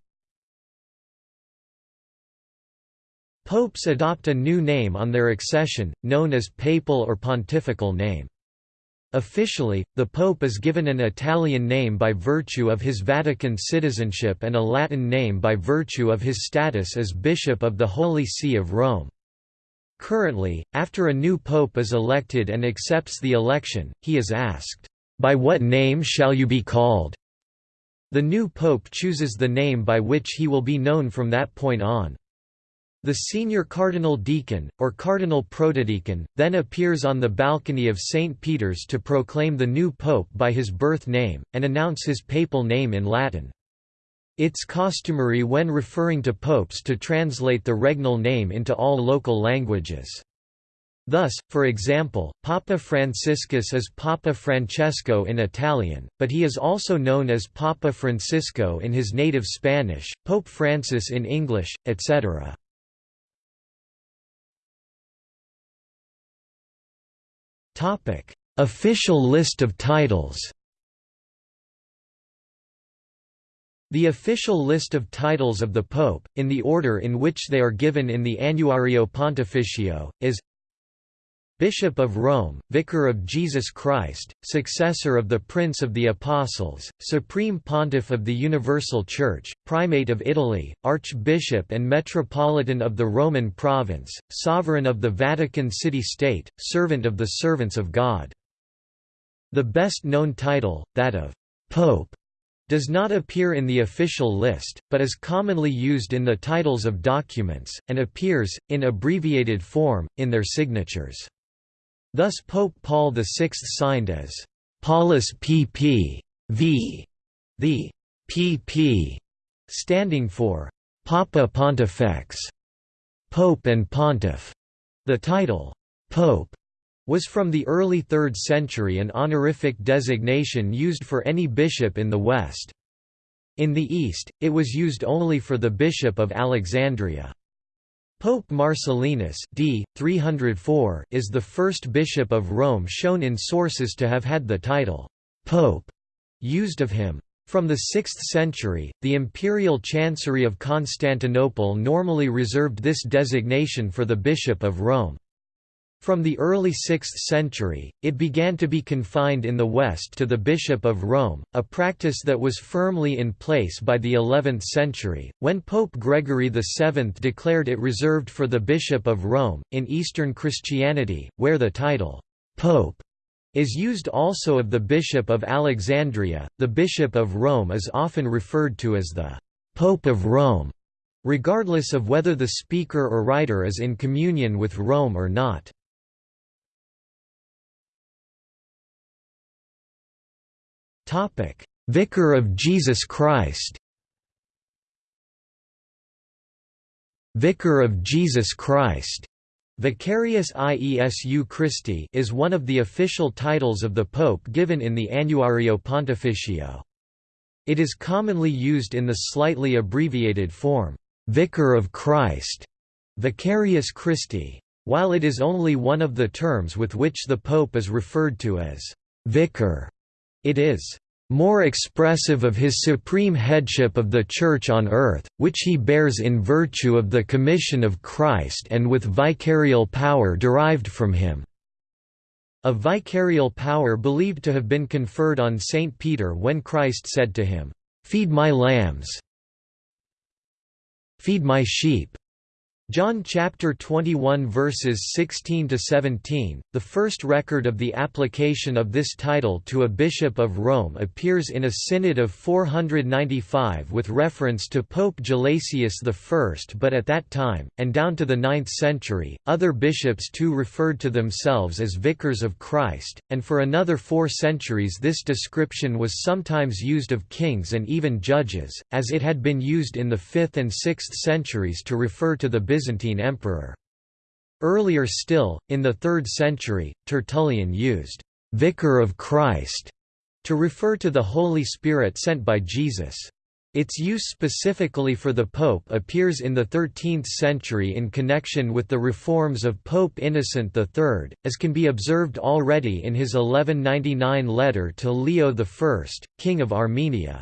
Popes adopt a new name on their accession, known as papal or pontifical name. Officially, the Pope is given an Italian name by virtue of his Vatican citizenship and a Latin name by virtue of his status as Bishop of the Holy See of Rome. Currently, after a new pope is elected and accepts the election, he is asked, "'By what name shall you be called?' The new pope chooses the name by which he will be known from that point on. The senior cardinal deacon, or cardinal protodeacon, then appears on the balcony of St. Peter's to proclaim the new pope by his birth name, and announce his papal name in Latin. It's customary when referring to popes to translate the regnal name into all local languages. Thus, for example, Papa Franciscus is Papa Francesco in Italian, but he is also known as Papa Francisco in his native Spanish, Pope Francis in English, etc. Official list of titles The official list of titles of the Pope, in the order in which they are given in the Annuario Pontificio, is Bishop of Rome, Vicar of Jesus Christ, successor of the Prince of the Apostles, Supreme Pontiff of the Universal Church, Primate of Italy, Archbishop and Metropolitan of the Roman Province, Sovereign of the Vatican City-State, Servant of the Servants of God. The best-known title, that of «Pope», does not appear in the official list, but is commonly used in the titles of documents, and appears, in abbreviated form, in their signatures. Thus Pope Paul VI signed as Paulus pp. v. The pp. standing for Papa Pontifex, Pope and Pontiff. The title, Pope, was from the early 3rd century an honorific designation used for any bishop in the West. In the East, it was used only for the Bishop of Alexandria. Pope Marcellinus d. 304 is the first bishop of Rome shown in sources to have had the title, Pope, used of him. From the 6th century, the imperial chancery of Constantinople normally reserved this designation for the Bishop of Rome. From the early 6th century, it began to be confined in the West to the Bishop of Rome, a practice that was firmly in place by the 11th century, when Pope Gregory VII declared it reserved for the Bishop of Rome. In Eastern Christianity, where the title, Pope, is used also of the Bishop of Alexandria, the Bishop of Rome is often referred to as the Pope of Rome, regardless of whether the speaker or writer is in communion with Rome or not. Topic: Vicar of Jesus Christ. Vicar of Jesus Christ. Vicarius Iesu Christi is one of the official titles of the Pope given in the Annuario Pontificio. It is commonly used in the slightly abbreviated form, Vicar of Christ, Vicarius Christi. While it is only one of the terms with which the Pope is referred to as vicar, it is more expressive of his supreme headship of the Church on earth, which he bears in virtue of the commission of Christ and with vicarial power derived from him." A vicarial power believed to have been conferred on Saint Peter when Christ said to him, "'Feed my lambs feed my sheep' John chapter 21 verses 16 to 17. The first record of the application of this title to a bishop of Rome appears in a synod of 495 with reference to Pope Gelasius I, but at that time and down to the 9th century, other bishops too referred to themselves as vicars of Christ, and for another 4 centuries this description was sometimes used of kings and even judges, as it had been used in the 5th and 6th centuries to refer to the Byzantine emperor. Earlier still, in the 3rd century, Tertullian used «vicar of Christ» to refer to the Holy Spirit sent by Jesus. Its use specifically for the Pope appears in the 13th century in connection with the reforms of Pope Innocent III, as can be observed already in his 1199 letter to Leo I, King of Armenia.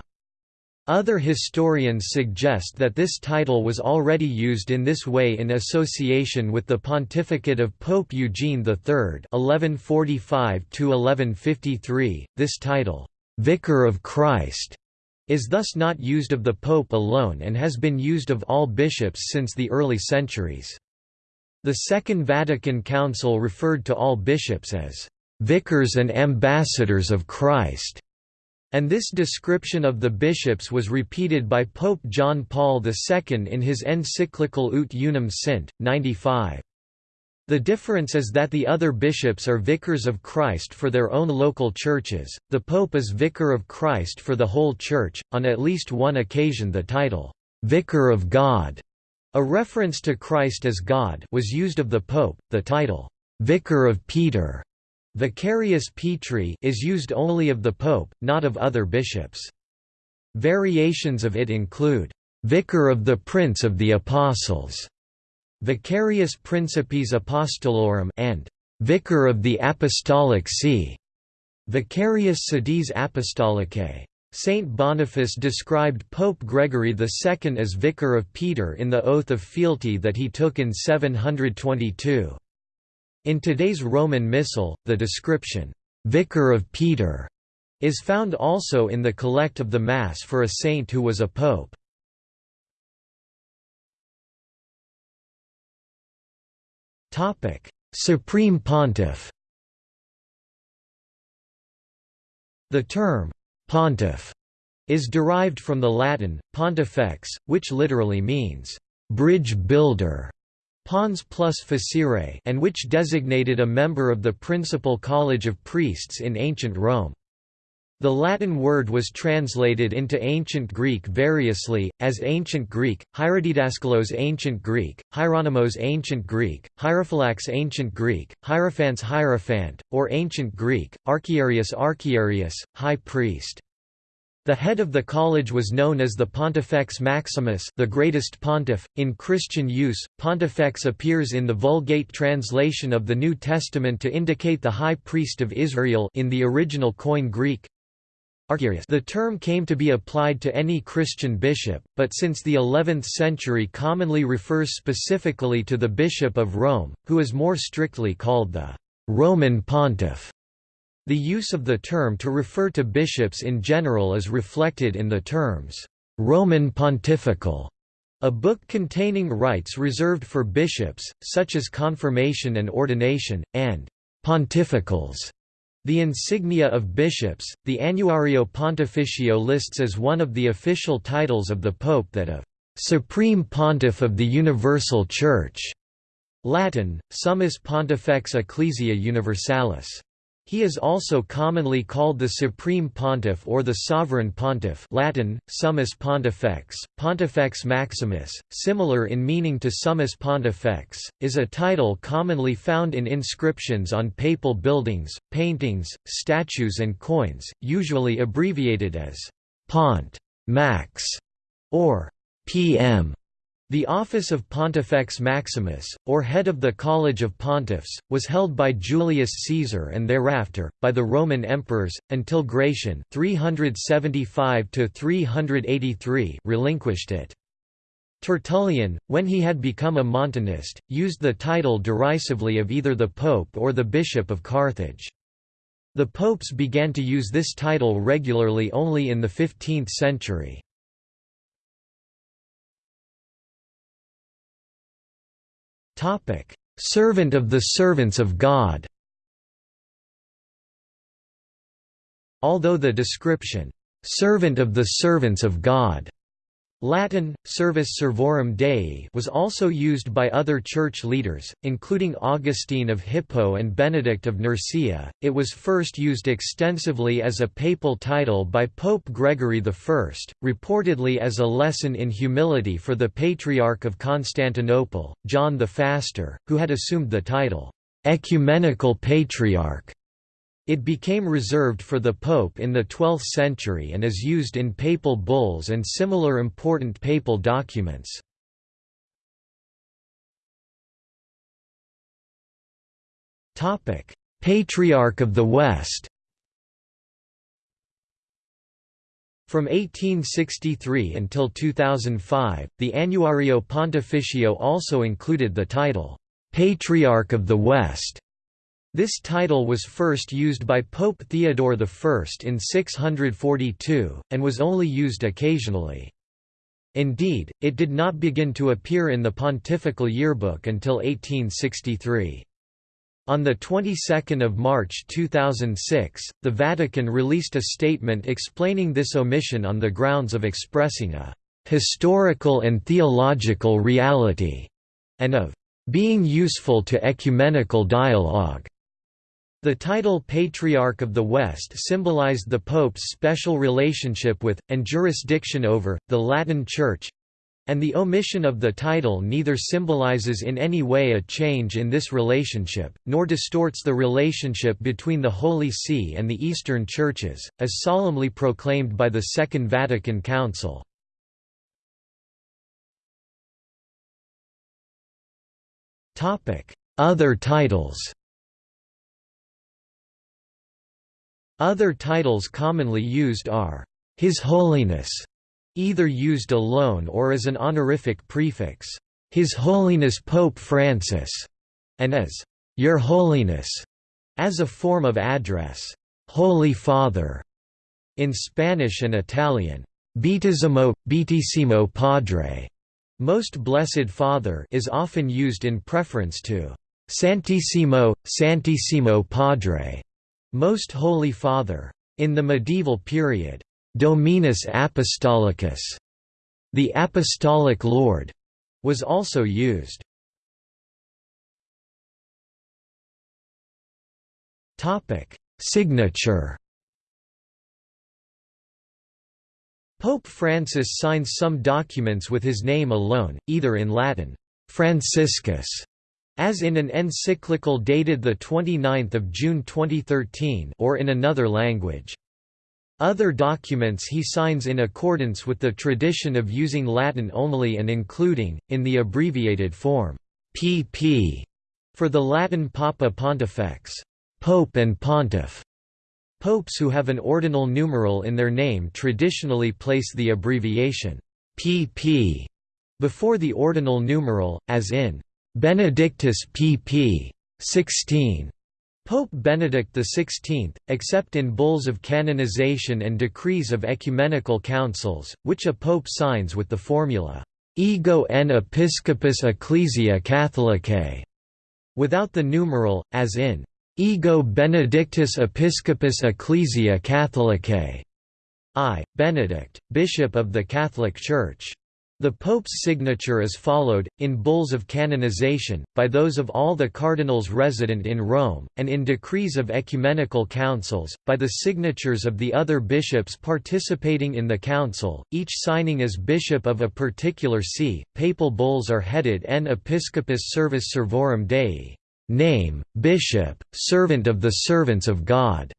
Other historians suggest that this title was already used in this way in association with the pontificate of Pope Eugene III (1145–1153). This title, "Vicar of Christ," is thus not used of the Pope alone and has been used of all bishops since the early centuries. The Second Vatican Council referred to all bishops as "vicars and ambassadors of Christ." And this description of the bishops was repeated by Pope John Paul II in his encyclical Ut Unum Sint, 95. The difference is that the other bishops are vicars of Christ for their own local churches, the Pope is vicar of Christ for the whole Church. On at least one occasion, the title, Vicar of God, a reference to Christ as God, was used of the Pope. The title, vicar of Peter, vicarius Petri is used only of the pope, not of other bishops. Variations of it include, vicar of the Prince of the Apostles, vicarius principis apostolorum and vicar of the Apostolic See, vicarius sedis apostolicae. Saint Boniface described Pope Gregory II as Vicar of Peter in the oath of fealty that he took in 722. In today's Roman Missal, the description, "'Vicar of Peter' is found also in the collect of the Mass for a saint who was a pope. Supreme Pontiff The term, Pontiff is derived from the Latin, pontifex, which literally means, bridge builder, pons plus facere and which designated a member of the principal college of priests in ancient Rome. The Latin word was translated into Ancient Greek variously, as Ancient Greek, Hierodidaskalos Ancient Greek, Hieronymos Ancient Greek, Hierophylax Ancient Greek, Hierophants Hierophant, or Ancient Greek, Archiarius Archiarius, High Priest. The head of the college was known as the Pontifex Maximus the greatest pontiff. .In Christian use, pontifex appears in the Vulgate translation of the New Testament to indicate the high priest of Israel in the original Koine Greek, the term came to be applied to any Christian bishop, but since the 11th century commonly refers specifically to the Bishop of Rome, who is more strictly called the Roman Pontiff. The use of the term to refer to bishops in general is reflected in the terms, "'Roman Pontifical' a book containing rites reserved for bishops, such as confirmation and ordination, and "'pontificals' The insignia of bishops, the Annuario Pontificio lists as one of the official titles of the Pope that of «Supreme Pontiff of the Universal Church» Latin, Summus Pontifex Ecclesiae Universalis. He is also commonly called the Supreme Pontiff or the Sovereign Pontiff Latin, Summus Pontifex, Pontifex Maximus, similar in meaning to Summus Pontifex, is a title commonly found in inscriptions on papal buildings, paintings, statues and coins, usually abbreviated as Pont, Max, or PM. The office of Pontifex Maximus, or head of the College of Pontiffs, was held by Julius Caesar and thereafter, by the Roman emperors, until Gratian 375 relinquished it. Tertullian, when he had become a Montanist, used the title derisively of either the Pope or the Bishop of Carthage. The popes began to use this title regularly only in the 15th century. Topic: Servant of the servants of God. Although the description, servant of the servants of God, Latin, Servus Servorum Dei was also used by other church leaders, including Augustine of Hippo and Benedict of Nursia. It was first used extensively as a papal title by Pope Gregory I, reportedly as a lesson in humility for the Patriarch of Constantinople, John the Faster, who had assumed the title, Ecumenical Patriarch. It became reserved for the Pope in the 12th century and is used in papal bulls and similar important papal documents. Patriarch of the West From 1863 until 2005, the Annuario Pontificio also included the title, "'Patriarch of the West' This title was first used by Pope Theodore I in 642, and was only used occasionally. Indeed, it did not begin to appear in the Pontifical Yearbook until 1863. On the 22nd of March 2006, the Vatican released a statement explaining this omission on the grounds of expressing a historical and theological reality and of being useful to ecumenical dialogue. The title Patriarch of the West symbolized the Pope's special relationship with, and jurisdiction over, the Latin Church and the omission of the title neither symbolizes in any way a change in this relationship, nor distorts the relationship between the Holy See and the Eastern Churches, as solemnly proclaimed by the Second Vatican Council. Other titles Other titles commonly used are, His Holiness, either used alone or as an honorific prefix, His Holiness Pope Francis, and as Your Holiness, as a form of address, Holy Father, in Spanish and Italian, Beatissimo, Beatissimo Padre, most Blessed Father is often used in preference to Santissimo, Santissimo Padre, Most Holy Father. In the medieval period, Dominus Apostolicus, the Apostolic Lord, was also used. Topic: Signature Pope Francis signs some documents with his name alone, either in Latin, Franciscus, as in an encyclical dated 29 June 2013 or in another language. Other documents he signs in accordance with the tradition of using Latin only and including, in the abbreviated form, pp. for the Latin Papa Pontifex, Pope and Pontiff. Popes who have an ordinal numeral in their name traditionally place the abbreviation pp before the ordinal numeral, as in Benedictus pp. 16. Pope Benedict XVI, except in bulls of canonization and decrees of ecumenical councils, which a pope signs with the formula, ego en episcopus ecclesia catholicae, without the numeral, as in Ego Benedictus Episcopus Ecclesia Catholicae. I. Benedict, Bishop of the Catholic Church. The Pope's signature is followed, in bulls of canonization, by those of all the cardinals resident in Rome, and in decrees of ecumenical councils, by the signatures of the other bishops participating in the council, each signing as bishop of a particular see. Papal bulls are headed En Episcopus Servus Servorum Dei, Name, Bishop, servant of the servants of God.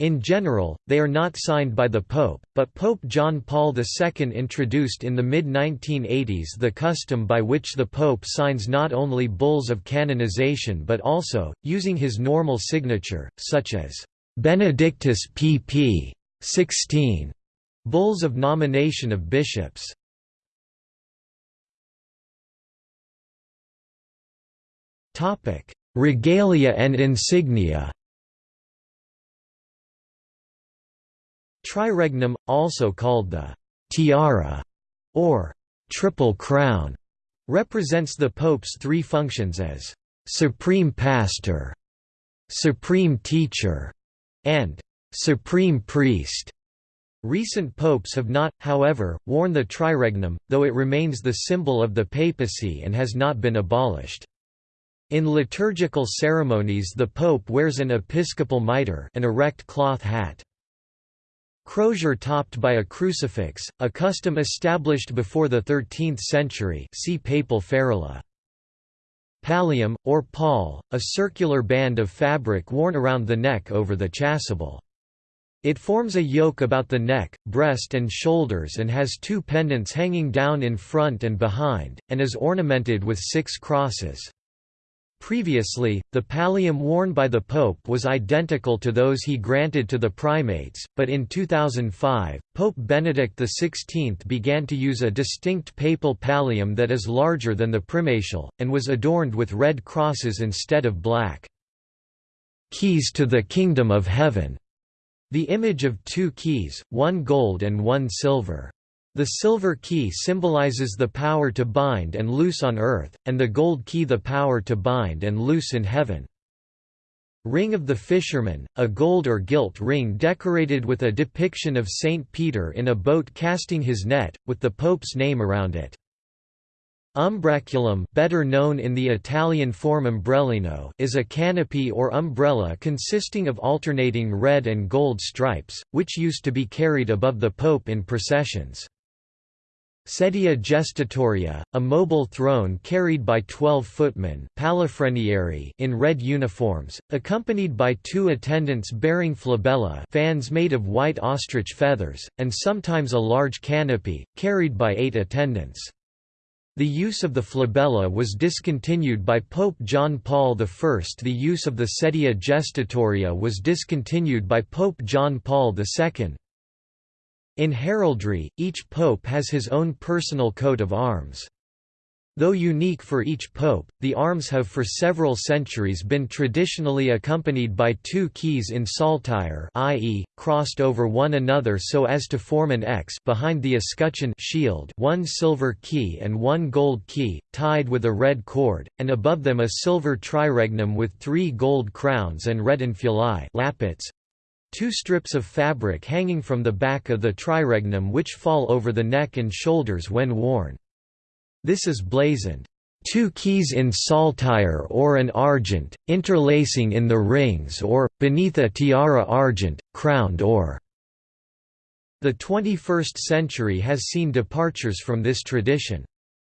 In general, they are not signed by the Pope, but Pope John Paul II introduced in the mid-1980s the custom by which the Pope signs not only bulls of canonization but also, using his normal signature, such as Benedictus pp. 16, bulls of nomination of bishops. Regalia and insignia. Triregnum, also called the tiara or triple crown, represents the pope's three functions as supreme pastor, supreme teacher, and supreme priest. Recent popes have not, however, worn the triregnum, though it remains the symbol of the papacy and has not been abolished. In liturgical ceremonies the pope wears an episcopal mitre an erect cloth hat. Crozier topped by a crucifix, a custom established before the 13th century see papal ferula. Pallium, or pall, a circular band of fabric worn around the neck over the chasuble. It forms a yoke about the neck, breast and shoulders and has two pendants hanging down in front and behind, and is ornamented with six crosses. Previously, the pallium worn by the Pope was identical to those he granted to the primates, but in 2005, Pope Benedict XVI began to use a distinct papal pallium that is larger than the primatial, and was adorned with red crosses instead of black. Keys to the Kingdom of Heaven, the image of two keys, one gold and one silver. The silver key symbolizes the power to bind and loose on earth, and the gold key the power to bind and loose in heaven. Ring of the Fisherman, a gold or gilt ring decorated with a depiction of Saint Peter in a boat casting his net, with the Pope's name around it. Umbraculum better known in the Italian form ombrellino is a canopy or umbrella consisting of alternating red and gold stripes, which used to be carried above the Pope in processions. Sedia gestatoria, a mobile throne carried by twelve footmen in red uniforms, accompanied by two attendants bearing flabella fans made of white ostrich feathers, and sometimes a large canopy, carried by eight attendants. The use of the flabella was discontinued by Pope John Paul I. The use of the sedia gestatoria was discontinued by Pope John Paul II. In heraldry, each pope has his own personal coat of arms. Though unique for each pope, the arms have for several centuries been traditionally accompanied by two keys in saltire i.e., crossed over one another so as to form an X behind the escutcheon shield one silver key and one gold key, tied with a red cord, and above them a silver triregnum with three gold crowns and red infulae lappets, Two strips of fabric hanging from the back of the triregnum which fall over the neck and shoulders when worn. This is blazoned, two keys in saltire or an argent, interlacing in the rings or, beneath a tiara argent, crowned or. The 21st century has seen departures from this tradition.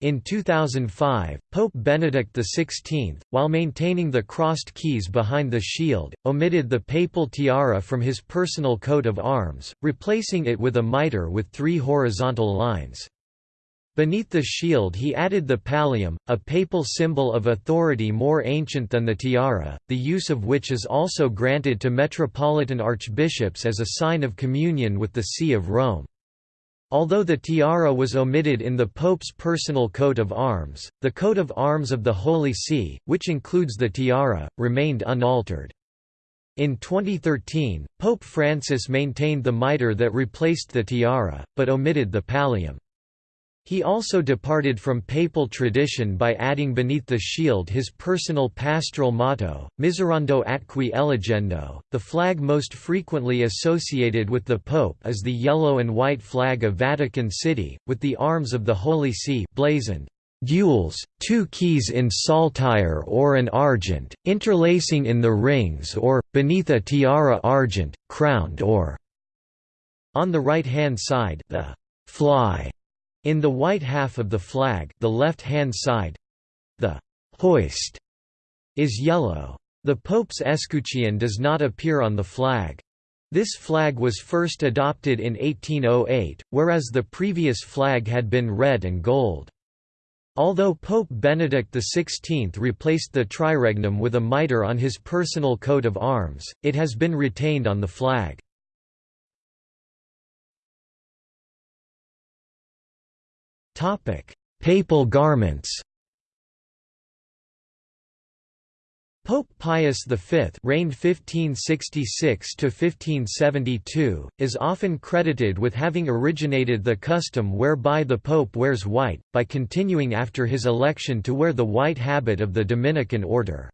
In 2005, Pope Benedict XVI, while maintaining the crossed keys behind the shield, omitted the papal tiara from his personal coat of arms, replacing it with a mitre with three horizontal lines. Beneath the shield he added the pallium, a papal symbol of authority more ancient than the tiara, the use of which is also granted to metropolitan archbishops as a sign of communion with the See of Rome. Although the tiara was omitted in the Pope's personal coat of arms, the coat of arms of the Holy See, which includes the tiara, remained unaltered. In 2013, Pope Francis maintained the mitre that replaced the tiara, but omitted the pallium. He also departed from papal tradition by adding beneath the shield his personal pastoral motto, Miserando atque eligendo. The flag most frequently associated with the Pope is the yellow and white flag of Vatican City, with the arms of the Holy See blazoned. Gules, two keys in saltire or an argent, interlacing in the rings or, beneath a tiara argent, crowned or. On the right-hand side the fly in the white half of the flag the left-hand side, the «hoist» is yellow. The Pope's escutcheon does not appear on the flag. This flag was first adopted in 1808, whereas the previous flag had been red and gold. Although Pope Benedict XVI replaced the triregnum with a mitre on his personal coat of arms, it has been retained on the flag. Topic: Papal garments. Pope Pius V reigned 1566 to 1572 is often credited with having originated the custom whereby the pope wears white by continuing after his election to wear the white habit of the Dominican order.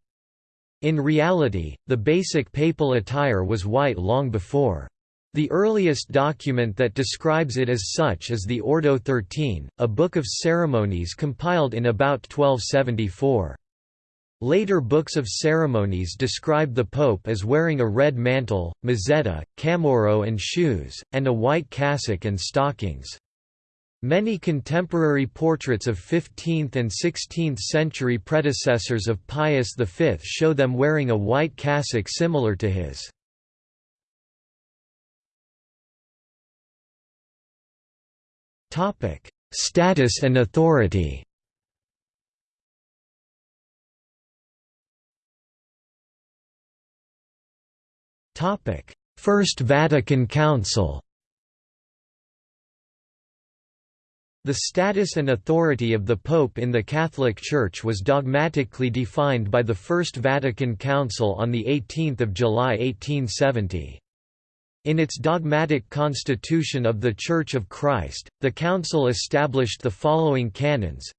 In reality, the basic papal attire was white long before. The earliest document that describes it as such is the Ordo 13, a book of ceremonies compiled in about 1274. Later books of ceremonies describe the pope as wearing a red mantle, mozzetta, camauro and shoes, and a white cassock and stockings. Many contemporary portraits of 15th and 16th century predecessors of Pius V show them wearing a white cassock similar to his. Topic: Status and authority. Topic: First Vatican Council. The status and authority of the Pope in the Catholic Church was dogmatically defined by the First Vatican Council on 18 July 1870. In its dogmatic constitution of the Church of Christ, the Council established the following canons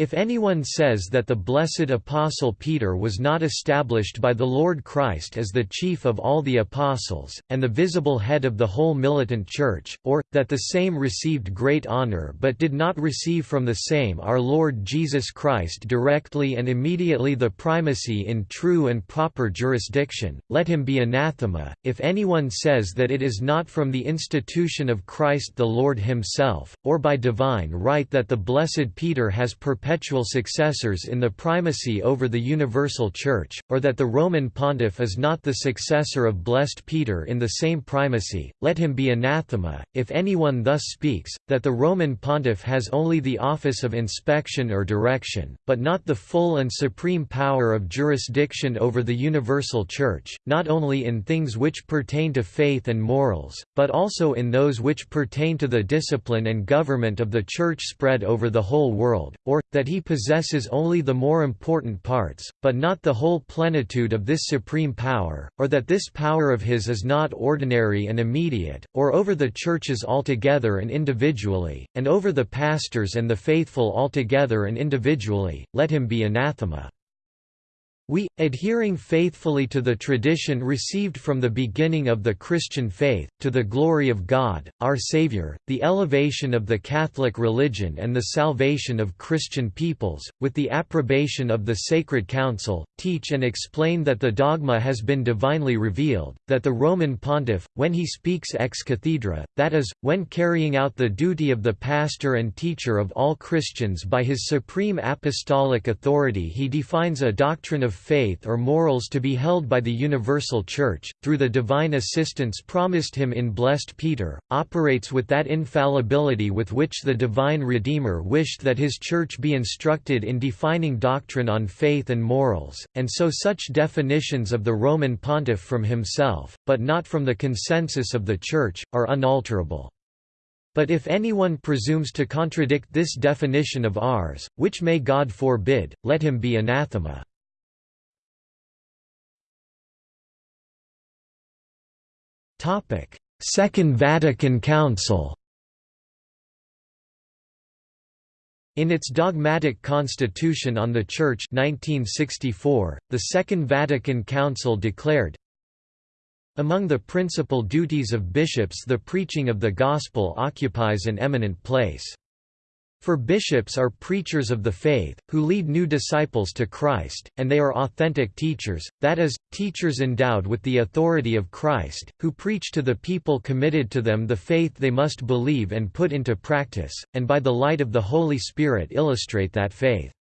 If anyone says that the blessed Apostle Peter was not established by the Lord Christ as the chief of all the apostles, and the visible head of the whole militant church, or, that the same received great honor but did not receive from the same our Lord Jesus Christ directly and immediately the primacy in true and proper jurisdiction, let him be anathema. If anyone says that it is not from the institution of Christ the Lord himself, or by divine right that the blessed Peter has perpetuated perpetual successors in the primacy over the universal Church, or that the Roman pontiff is not the successor of blessed Peter in the same primacy, let him be anathema. If anyone thus speaks, that the Roman pontiff has only the office of inspection or direction, but not the full and supreme power of jurisdiction over the universal Church, not only in things which pertain to faith and morals, but also in those which pertain to the discipline and government of the Church spread over the whole world, or, that he possesses only the more important parts, but not the whole plenitude of this supreme power, or that this power of his is not ordinary and immediate, or over the churches altogether and individually, and over the pastors and the faithful altogether and individually, let him be anathema. We, adhering faithfully to the tradition received from the beginning of the Christian faith, to the glory of God, our Saviour, the elevation of the Catholic religion and the salvation of Christian peoples, with the approbation of the Sacred Council, teach and explain that the dogma has been divinely revealed, that the Roman pontiff, when he speaks ex cathedra, that is, when carrying out the duty of the pastor and teacher of all Christians by his supreme apostolic authority he defines a doctrine of faith or morals to be held by the universal Church, through the divine assistance promised him in Blessed Peter, operates with that infallibility with which the divine Redeemer wished that his Church be instructed in defining doctrine on faith and morals, and so such definitions of the Roman pontiff from himself, but not from the consensus of the Church, are unalterable. But if anyone presumes to contradict this definition of ours, which may God forbid, let him be anathema. Topic: Second Vatican Council. In its dogmatic Constitution on the Church 1964, the Second Vatican Council declared Among the principal duties of bishops the preaching of the Gospel occupies an eminent place. For bishops are preachers of the faith, who lead new disciples to Christ, and they are authentic teachers, that is, teachers endowed with the authority of Christ, who preach to the people committed to them the faith they must believe and put into practice, and by the light of the Holy Spirit illustrate that faith.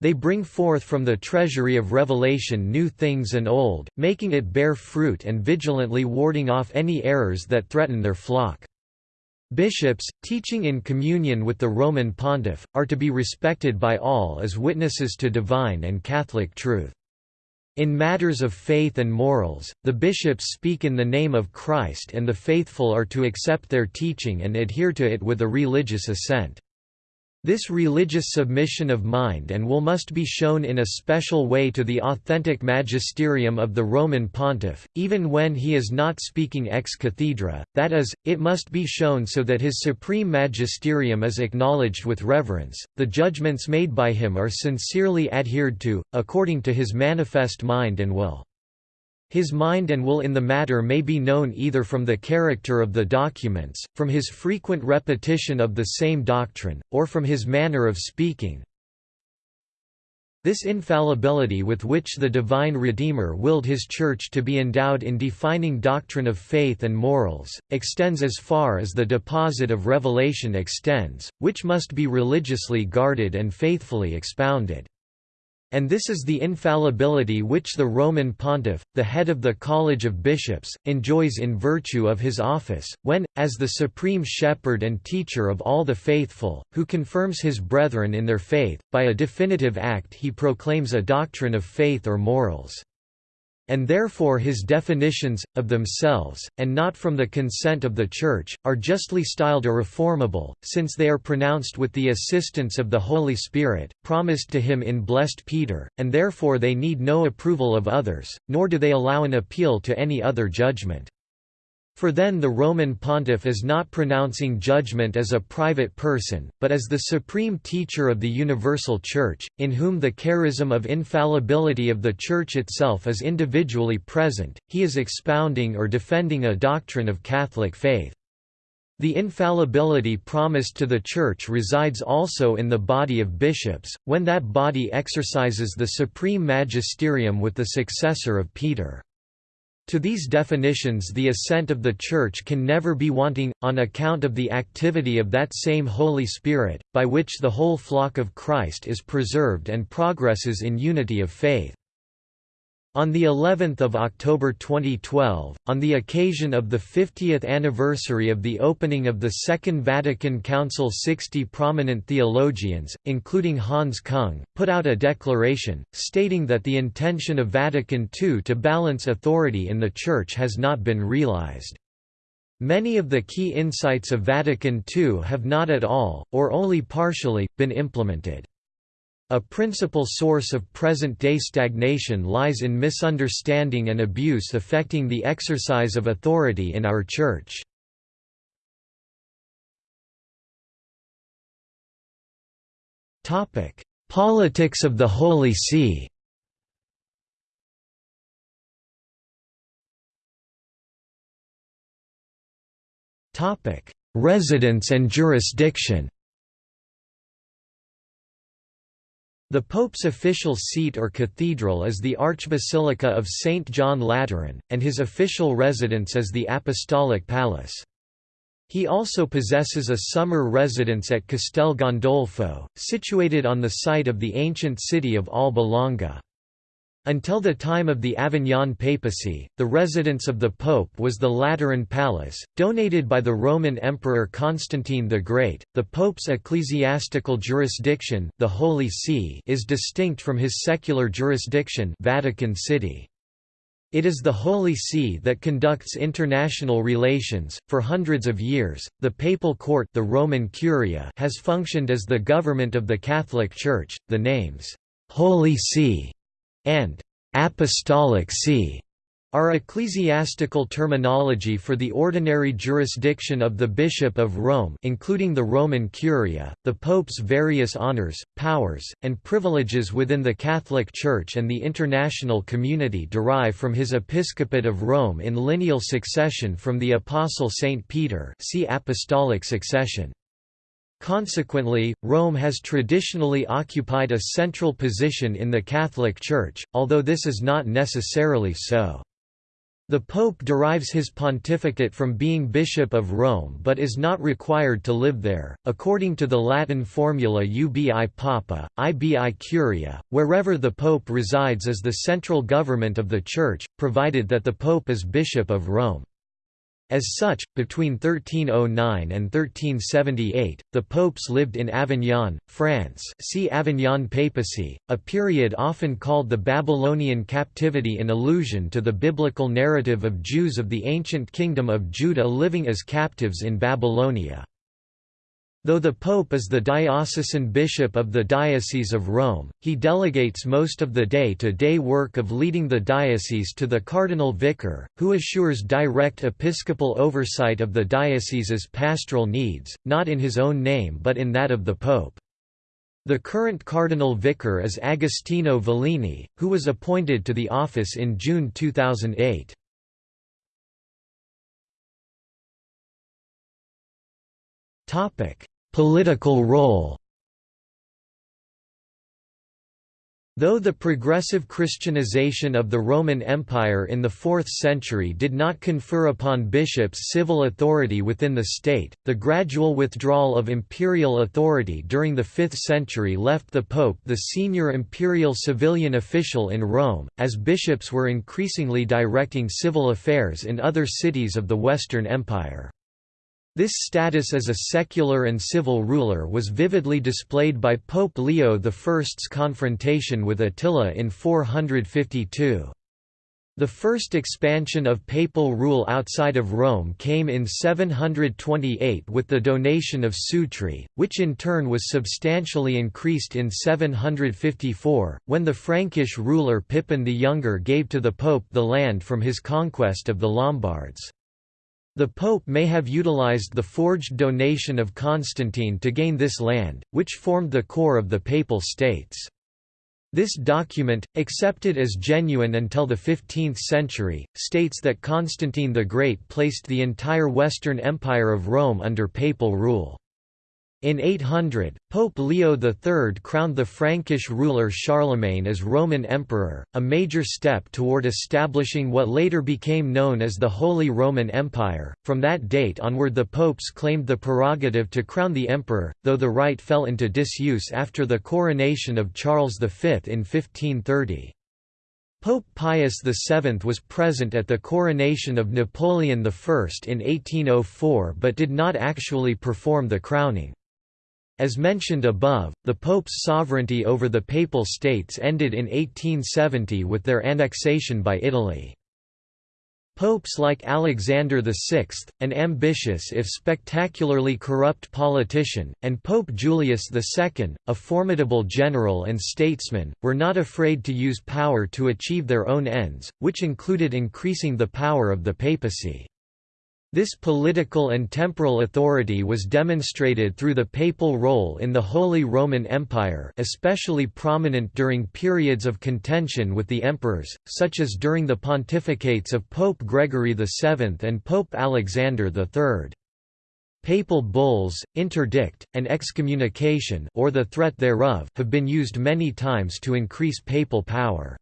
They bring forth from the treasury of revelation new things and old, making it bear fruit and vigilantly warding off any errors that threaten their flock. Bishops, teaching in communion with the Roman pontiff, are to be respected by all as witnesses to divine and Catholic truth. In matters of faith and morals, the bishops speak in the name of Christ and the faithful are to accept their teaching and adhere to it with a religious assent. This religious submission of mind and will must be shown in a special way to the authentic magisterium of the Roman pontiff, even when he is not speaking ex cathedra, that is, it must be shown so that his supreme magisterium is acknowledged with reverence, the judgments made by him are sincerely adhered to, according to his manifest mind and will. His mind and will in the matter may be known either from the character of the documents, from his frequent repetition of the same doctrine, or from his manner of speaking. This infallibility with which the divine Redeemer willed his Church to be endowed in defining doctrine of faith and morals, extends as far as the deposit of revelation extends, which must be religiously guarded and faithfully expounded. And this is the infallibility which the Roman pontiff, the head of the College of Bishops, enjoys in virtue of his office, when, as the supreme shepherd and teacher of all the faithful, who confirms his brethren in their faith, by a definitive act he proclaims a doctrine of faith or morals and therefore his definitions, of themselves, and not from the consent of the Church, are justly styled irreformable, since they are pronounced with the assistance of the Holy Spirit, promised to him in Blessed Peter, and therefore they need no approval of others, nor do they allow an appeal to any other judgment. For then the Roman pontiff is not pronouncing judgment as a private person, but as the supreme teacher of the universal Church, in whom the charism of infallibility of the Church itself is individually present, he is expounding or defending a doctrine of Catholic faith. The infallibility promised to the Church resides also in the body of bishops, when that body exercises the supreme magisterium with the successor of Peter. To these definitions the assent of the Church can never be wanting, on account of the activity of that same Holy Spirit, by which the whole flock of Christ is preserved and progresses in unity of faith. On the 11th of October 2012, on the occasion of the 50th anniversary of the opening of the Second Vatican Council 60 prominent theologians, including Hans Kung, put out a declaration, stating that the intention of Vatican II to balance authority in the Church has not been realized. Many of the key insights of Vatican II have not at all, or only partially, been implemented. A principal source of present-day stagnation lies in misunderstanding and abuse affecting the exercise of authority in our Church. Politics of the Holy See Residence and jurisdiction The Pope's official seat or cathedral is the Archbasilica of St. John Lateran, and his official residence is the Apostolic Palace. He also possesses a summer residence at Castel Gandolfo, situated on the site of the ancient city of Alba Longa. Until the time of the Avignon papacy, the residence of the pope was the Lateran Palace, donated by the Roman Emperor Constantine the Great. The pope's ecclesiastical jurisdiction, the Holy See, is distinct from his secular jurisdiction, Vatican City. It is the Holy See that conducts international relations. For hundreds of years, the papal court, the Roman Curia, has functioned as the government of the Catholic Church. The names Holy See and apostolic see are ecclesiastical terminology for the ordinary jurisdiction of the Bishop of Rome including the Roman Curia, the Pope's various honors, powers, and privileges within the Catholic Church and the international community derive from his episcopate of Rome in lineal succession from the Apostle Saint Peter see Apostolic succession. Consequently, Rome has traditionally occupied a central position in the Catholic Church, although this is not necessarily so. The Pope derives his pontificate from being Bishop of Rome but is not required to live there, according to the Latin formula ubi papa, ibi curia, wherever the Pope resides is the central government of the Church, provided that the Pope is Bishop of Rome. As such, between 1309 and 1378, the popes lived in Avignon, France see Avignon Papacy, a period often called the Babylonian captivity in allusion to the biblical narrative of Jews of the ancient kingdom of Judah living as captives in Babylonia. Though the Pope is the diocesan bishop of the Diocese of Rome, he delegates most of the day-to-day -day work of leading the diocese to the cardinal vicar, who assures direct episcopal oversight of the diocese's pastoral needs, not in his own name but in that of the Pope. The current cardinal vicar is Agostino Vallini, who was appointed to the office in June 2008. Topic: Political role Though the progressive Christianization of the Roman Empire in the 4th century did not confer upon bishops civil authority within the state, the gradual withdrawal of imperial authority during the 5th century left the pope the senior imperial civilian official in Rome, as bishops were increasingly directing civil affairs in other cities of the Western Empire. This status as a secular and civil ruler was vividly displayed by Pope Leo I's confrontation with Attila in 452. The first expansion of papal rule outside of Rome came in 728 with the donation of Sutri, which in turn was substantially increased in 754, when the Frankish ruler Pippin the Younger gave to the pope the land from his conquest of the Lombards. The Pope may have utilized the forged donation of Constantine to gain this land, which formed the core of the Papal States. This document, accepted as genuine until the 15th century, states that Constantine the Great placed the entire Western Empire of Rome under papal rule. In 800, Pope Leo III crowned the Frankish ruler Charlemagne as Roman Emperor, a major step toward establishing what later became known as the Holy Roman Empire. From that date onward, the popes claimed the prerogative to crown the emperor, though the right fell into disuse after the coronation of Charles V in 1530. Pope Pius VII was present at the coronation of Napoleon I in 1804 but did not actually perform the crowning. As mentioned above, the Pope's sovereignty over the Papal States ended in 1870 with their annexation by Italy. Popes like Alexander VI, an ambitious if spectacularly corrupt politician, and Pope Julius II, a formidable general and statesman, were not afraid to use power to achieve their own ends, which included increasing the power of the papacy. This political and temporal authority was demonstrated through the papal role in the Holy Roman Empire especially prominent during periods of contention with the emperors, such as during the pontificates of Pope Gregory VII and Pope Alexander III. Papal bulls, interdict, and excommunication or the threat thereof have been used many times to increase papal power.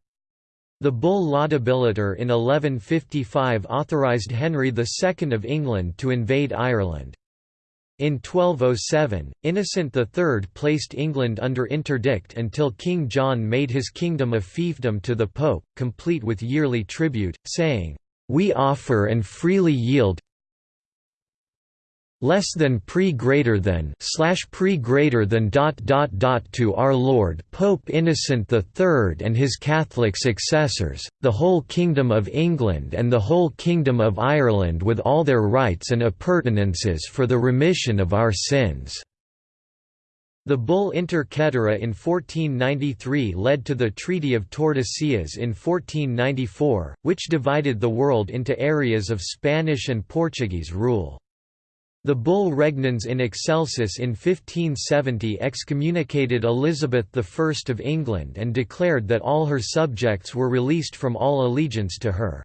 The bull Laudabiliter in 1155 authorised Henry II of England to invade Ireland. In 1207, Innocent III placed England under interdict until King John made his kingdom a fiefdom to the Pope, complete with yearly tribute, saying, "'We offer and freely yield, less than pre greater than slash pre greater than dot dot dot to our Lord Pope Innocent III and his Catholic successors, the whole Kingdom of England and the whole Kingdom of Ireland with all their rights and appurtenances for the remission of our sins." The bull Inter Caetera in 1493 led to the Treaty of Tordesillas in 1494, which divided the world into areas of Spanish and Portuguese rule. The bull Regnans in Excelsis in 1570 excommunicated Elizabeth I of England and declared that all her subjects were released from all allegiance to her.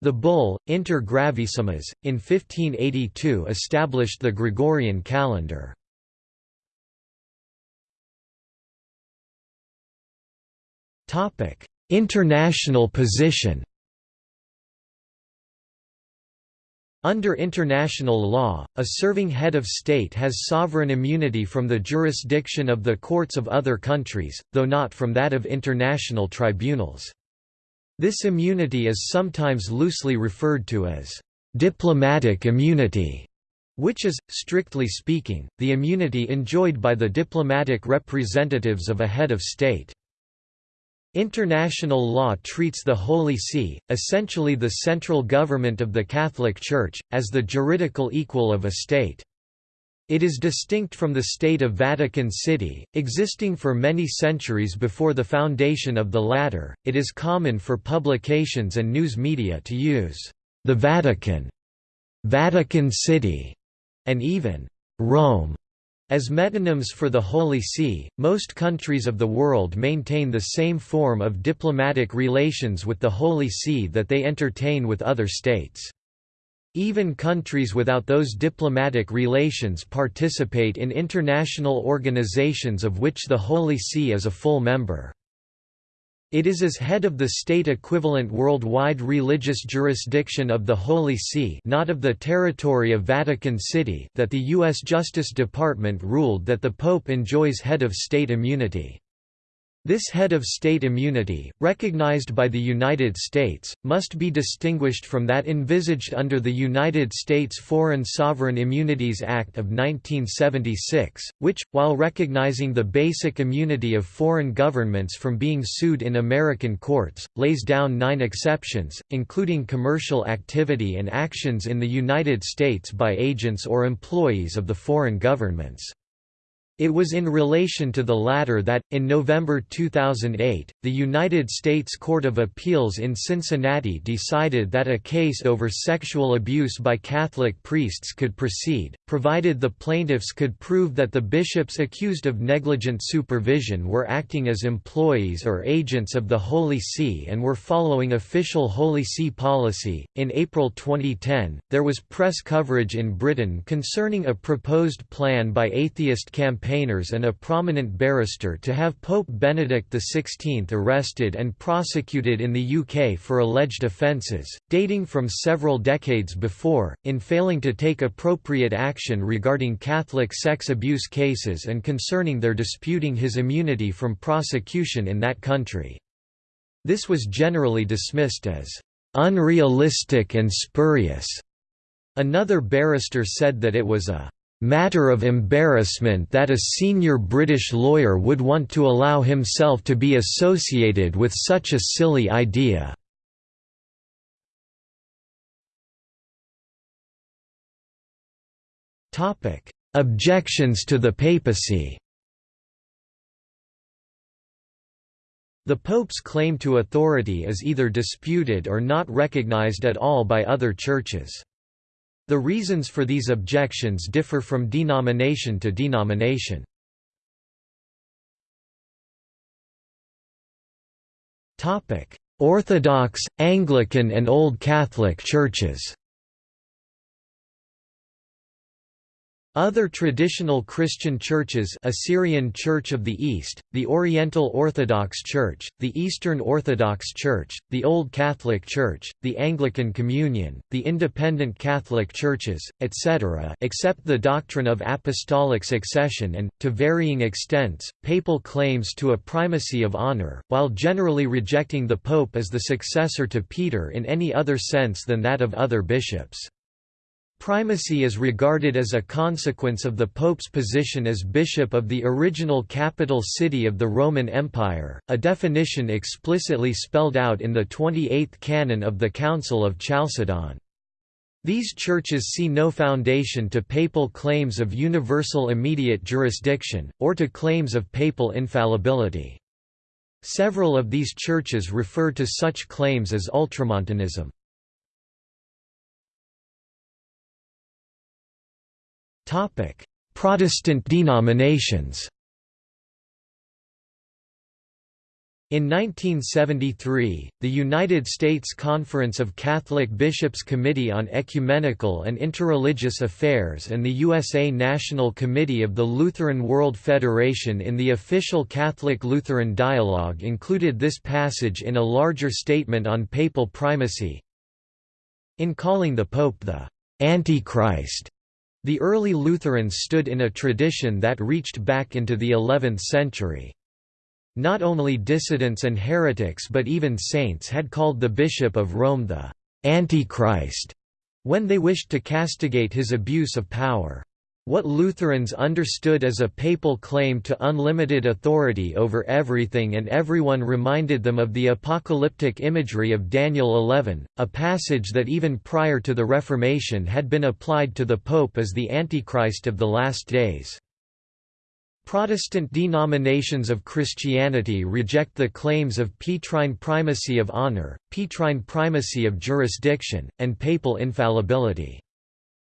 The bull, Inter Gravissimas, in 1582 established the Gregorian calendar. International position Under international law, a serving head of state has sovereign immunity from the jurisdiction of the courts of other countries, though not from that of international tribunals. This immunity is sometimes loosely referred to as diplomatic immunity, which is, strictly speaking, the immunity enjoyed by the diplomatic representatives of a head of state. International law treats the Holy See, essentially the central government of the Catholic Church, as the juridical equal of a state. It is distinct from the State of Vatican City, existing for many centuries before the foundation of the latter. It is common for publications and news media to use the Vatican, Vatican City, and even Rome as metonyms for the Holy See, most countries of the world maintain the same form of diplomatic relations with the Holy See that they entertain with other states. Even countries without those diplomatic relations participate in international organizations of which the Holy See is a full member. It is as head of the state-equivalent worldwide religious jurisdiction of the Holy See not of the territory of Vatican City that the U.S. Justice Department ruled that the Pope enjoys head of state immunity. This head of state immunity, recognized by the United States, must be distinguished from that envisaged under the United States Foreign Sovereign Immunities Act of 1976, which, while recognizing the basic immunity of foreign governments from being sued in American courts, lays down nine exceptions, including commercial activity and actions in the United States by agents or employees of the foreign governments. It was in relation to the latter that, in November 2008, the United States Court of Appeals in Cincinnati decided that a case over sexual abuse by Catholic priests could proceed, provided the plaintiffs could prove that the bishops accused of negligent supervision were acting as employees or agents of the Holy See and were following official Holy See policy. In April 2010, there was press coverage in Britain concerning a proposed plan by atheist campaign campaigners and a prominent barrister to have Pope Benedict XVI arrested and prosecuted in the UK for alleged offences, dating from several decades before, in failing to take appropriate action regarding Catholic sex abuse cases and concerning their disputing his immunity from prosecution in that country. This was generally dismissed as unrealistic and spurious. Another barrister said that it was a matter of embarrassment that a senior British lawyer would want to allow himself to be associated with such a silly idea. Objections to the papacy The Pope's claim to authority is either disputed or not recognized at all by other churches. The reasons for these objections differ from denomination to denomination. Orthodox, Anglican and Old Catholic churches Other traditional Christian churches Assyrian Church of the East, the Oriental Orthodox Church, the Eastern Orthodox Church, the Old Catholic Church, the Anglican Communion, the Independent Catholic Churches, etc. accept the doctrine of apostolic succession and, to varying extents, papal claims to a primacy of honor, while generally rejecting the pope as the successor to Peter in any other sense than that of other bishops. Primacy is regarded as a consequence of the Pope's position as bishop of the original capital city of the Roman Empire, a definition explicitly spelled out in the 28th canon of the Council of Chalcedon. These churches see no foundation to papal claims of universal immediate jurisdiction, or to claims of papal infallibility. Several of these churches refer to such claims as ultramontanism. Protestant denominations In 1973, the United States Conference of Catholic Bishops Committee on Ecumenical and Interreligious Affairs and the USA National Committee of the Lutheran World Federation in the official Catholic-Lutheran dialogue included this passage in a larger statement on papal primacy. In calling the Pope the Antichrist, the early Lutherans stood in a tradition that reached back into the 11th century. Not only dissidents and heretics but even saints had called the Bishop of Rome the «Antichrist» when they wished to castigate his abuse of power. What Lutherans understood as a papal claim to unlimited authority over everything and everyone reminded them of the apocalyptic imagery of Daniel 11, a passage that even prior to the Reformation had been applied to the Pope as the Antichrist of the last days. Protestant denominations of Christianity reject the claims of Petrine primacy of honor, Petrine primacy of jurisdiction, and papal infallibility.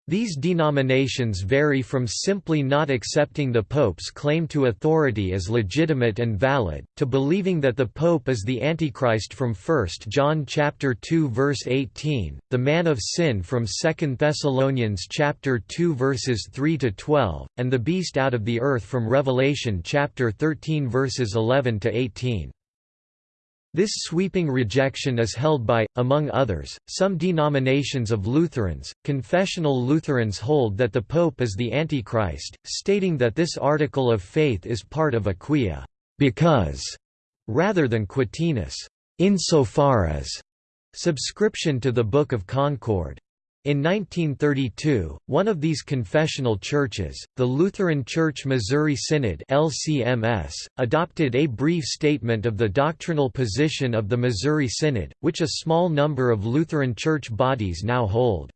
These denominations vary from simply not accepting the Pope's claim to authority as legitimate and valid, to believing that the Pope is the Antichrist from 1 John 2 verse 18, the man of sin from 2 Thessalonians 2 verses 3–12, and the beast out of the earth from Revelation 13 verses 11–18. This sweeping rejection is held by, among others, some denominations of Lutherans. Confessional Lutherans hold that the Pope is the Antichrist, stating that this article of faith is part of a quia because, rather than quatenus, insofar as subscription to the Book of Concord. In 1932, one of these confessional churches, the Lutheran Church Missouri Synod LCMS, adopted a brief statement of the doctrinal position of the Missouri Synod, which a small number of Lutheran church bodies now hold.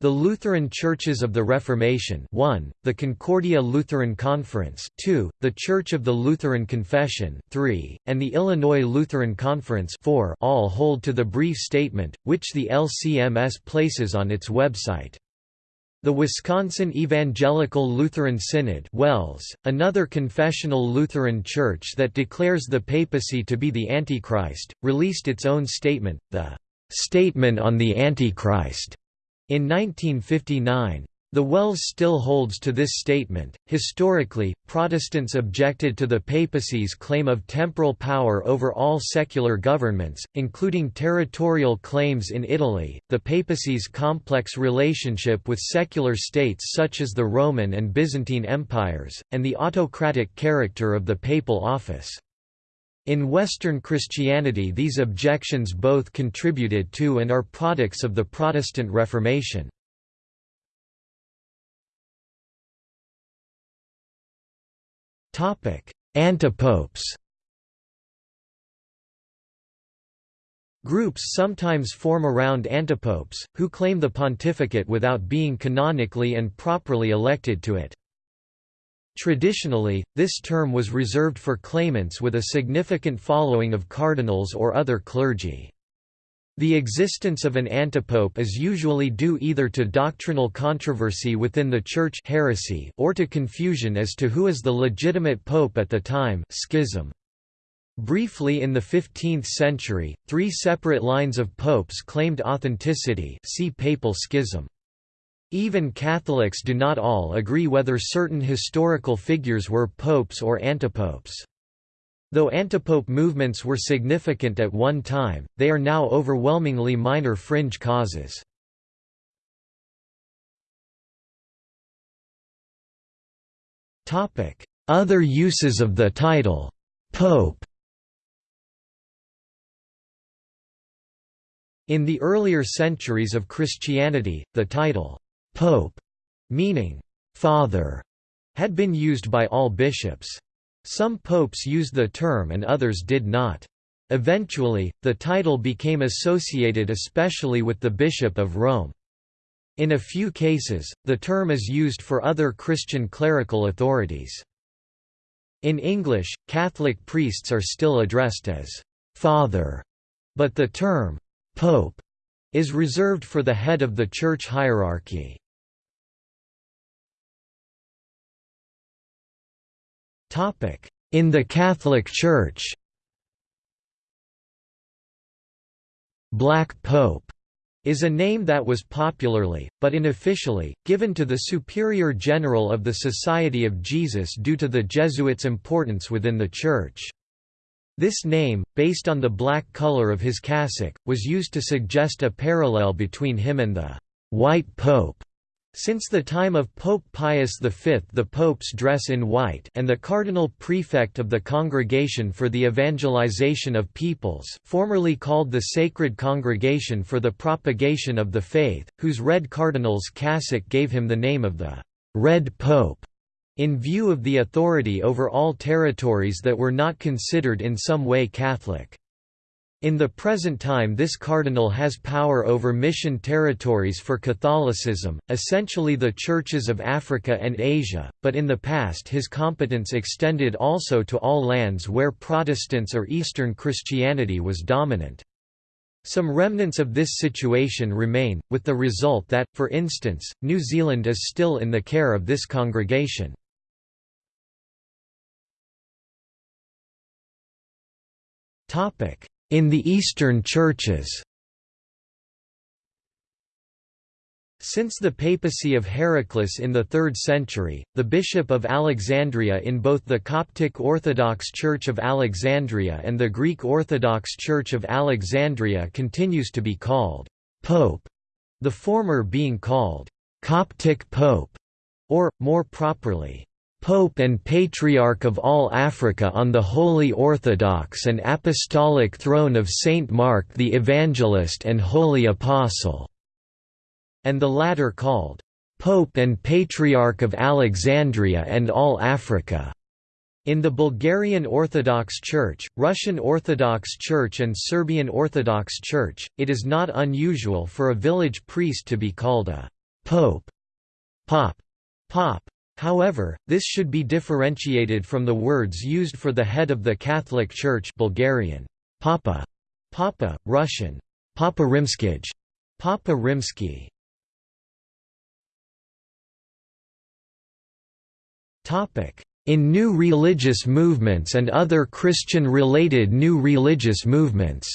The Lutheran Churches of the Reformation 1, the Concordia Lutheran Conference 2, the Church of the Lutheran Confession 3, and the Illinois Lutheran Conference 4 all hold to the brief statement, which the LCMS places on its website. The Wisconsin Evangelical Lutheran Synod WELS, another confessional Lutheran church that declares the papacy to be the Antichrist, released its own statement, the "'Statement on the Antichrist' In 1959, the WELS still holds to this statement. Historically, Protestants objected to the papacy's claim of temporal power over all secular governments, including territorial claims in Italy, the papacy's complex relationship with secular states such as the Roman and Byzantine empires, and the autocratic character of the papal office. In Western Christianity these objections both contributed to and are products of the Protestant Reformation. Antipopes Groups sometimes form around antipopes, who claim the pontificate without being canonically and properly elected to it. Traditionally, this term was reserved for claimants with a significant following of cardinals or other clergy. The existence of an antipope is usually due either to doctrinal controversy within the Church heresy or to confusion as to who is the legitimate pope at the time schism. Briefly in the 15th century, three separate lines of popes claimed authenticity see papal schism. Even Catholics do not all agree whether certain historical figures were popes or antipopes. Though antipope movements were significant at one time, they are now overwhelmingly minor fringe causes. Other uses of the title, Pope In the earlier centuries of Christianity, the title, Pope, meaning father, had been used by all bishops. Some popes used the term and others did not. Eventually, the title became associated especially with the Bishop of Rome. In a few cases, the term is used for other Christian clerical authorities. In English, Catholic priests are still addressed as «father», but the term «pope» is reserved for the head of the church hierarchy. In the Catholic Church Black Pope is a name that was popularly, but unofficially, given to the Superior General of the Society of Jesus due to the Jesuits' importance within the Church. This name, based on the black color of his cassock, was used to suggest a parallel between him and the «White Pope» Since the time of Pope Pius V the popes dress in white and the cardinal prefect of the Congregation for the Evangelization of Peoples formerly called the Sacred Congregation for the Propagation of the Faith, whose red cardinal's cassock gave him the name of the «Red Pope», in view of the authority over all territories that were not considered in some way Catholic. In the present time this cardinal has power over mission territories for Catholicism, essentially the churches of Africa and Asia, but in the past his competence extended also to all lands where Protestants or Eastern Christianity was dominant. Some remnants of this situation remain, with the result that, for instance, New Zealand is still in the care of this congregation. Topic in the Eastern churches. Since the papacy of Heraclas in the 3rd century, the bishop of Alexandria in both the Coptic Orthodox Church of Alexandria and the Greek Orthodox Church of Alexandria continues to be called «pope», the former being called «Coptic Pope» or, more properly, Pope and Patriarch of all Africa on the Holy Orthodox and Apostolic Throne of Saint Mark the Evangelist and Holy Apostle", and the latter called, "'Pope and Patriarch of Alexandria and all Africa' In the Bulgarian Orthodox Church, Russian Orthodox Church and Serbian Orthodox Church, it is not unusual for a village priest to be called a pope, pop, pop. However, this should be differentiated from the words used for the head of the Catholic Church Bulgarian, Papa, Papa, Russian, Papa Rimskij, Papa Rimsky. In new religious movements and other Christian-related new religious movements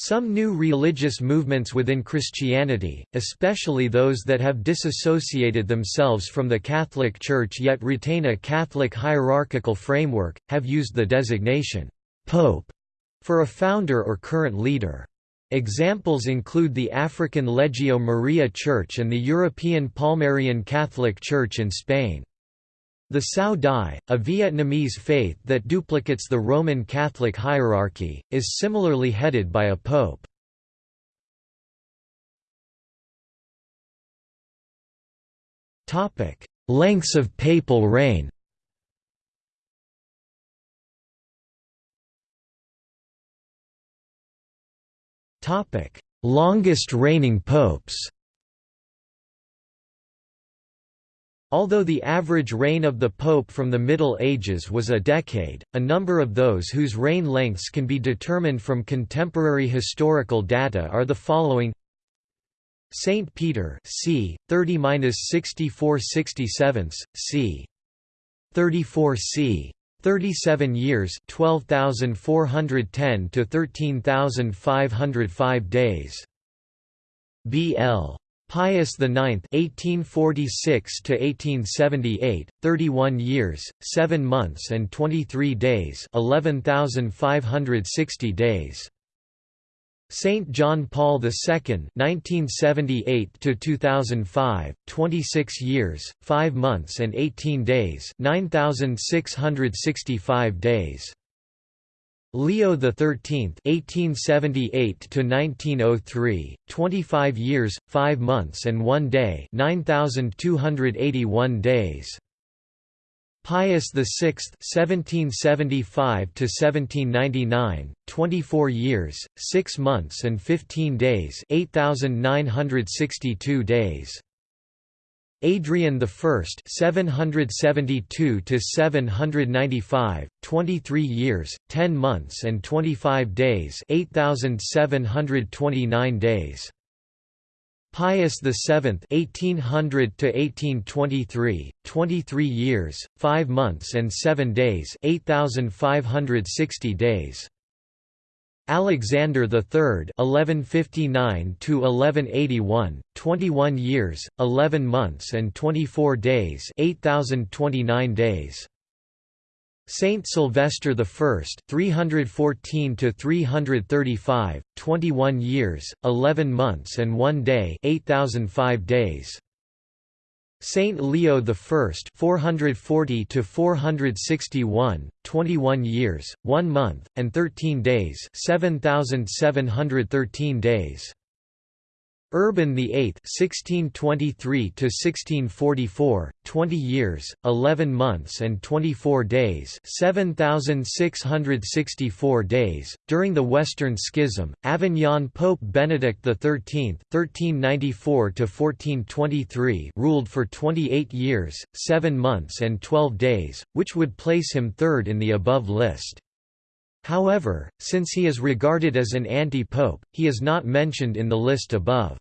Some new religious movements within Christianity, especially those that have disassociated themselves from the Catholic Church yet retain a Catholic hierarchical framework, have used the designation, «pope» for a founder or current leader. Examples include the African Legio Maria Church and the European Palmarian Catholic Church in Spain. The Cao Dai, a Vietnamese faith that duplicates the Roman Catholic hierarchy, is similarly headed by a pope. Lengths of papal reign Longest reigning popes Although the average reign of the Pope from the Middle Ages was a decade, a number of those whose reign lengths can be determined from contemporary historical data are the following Saint Peter c. 30–64 c. 34 c. 37 years 12,410 to 13,505 days BL Pius IX (1846–1878), 31 years, 7 months and 23 days, 11,560 days. Saint John Paul II (1978–2005), 26 years, 5 months and 18 days, 9,665 days. Leo XIII (1878–1903), 25 years, 5 months and 1 day, 9,281 days. Pius VI (1775–1799), 24 years, 6 months and 15 days, 8,962 days. Adrian I (772–795), 23 years, 10 months and 25 days, 8,729 days. Pius VII (1800–1823), 23 years, 5 months and 7 days, 8,560 days. Alexander III (1159–1181), 21 years, 11 months and 24 days, 8,029 days. Saint Sylvester I 314 to 335 21 years, 11 months and 1 day, 8,005 days. Saint Leo I (440 to 461), 21 years, 1 month and 13 days, 7713 days. Urban VIII (1623–1644), 20 years, 11 months and 24 days, 7,664 days. During the Western Schism, Avignon Pope Benedict XIII (1394–1423) ruled for 28 years, 7 months and 12 days, which would place him third in the above list. However, since he is regarded as an anti-pope, he is not mentioned in the list above.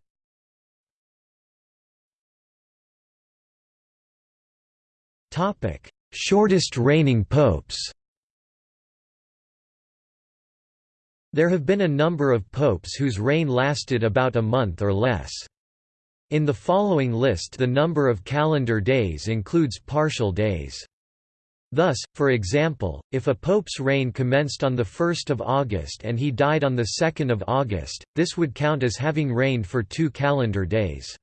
Shortest reigning popes There have been a number of popes whose reign lasted about a month or less. In the following list the number of calendar days includes partial days. Thus, for example, if a pope's reign commenced on 1 August and he died on 2 August, this would count as having reigned for two calendar days.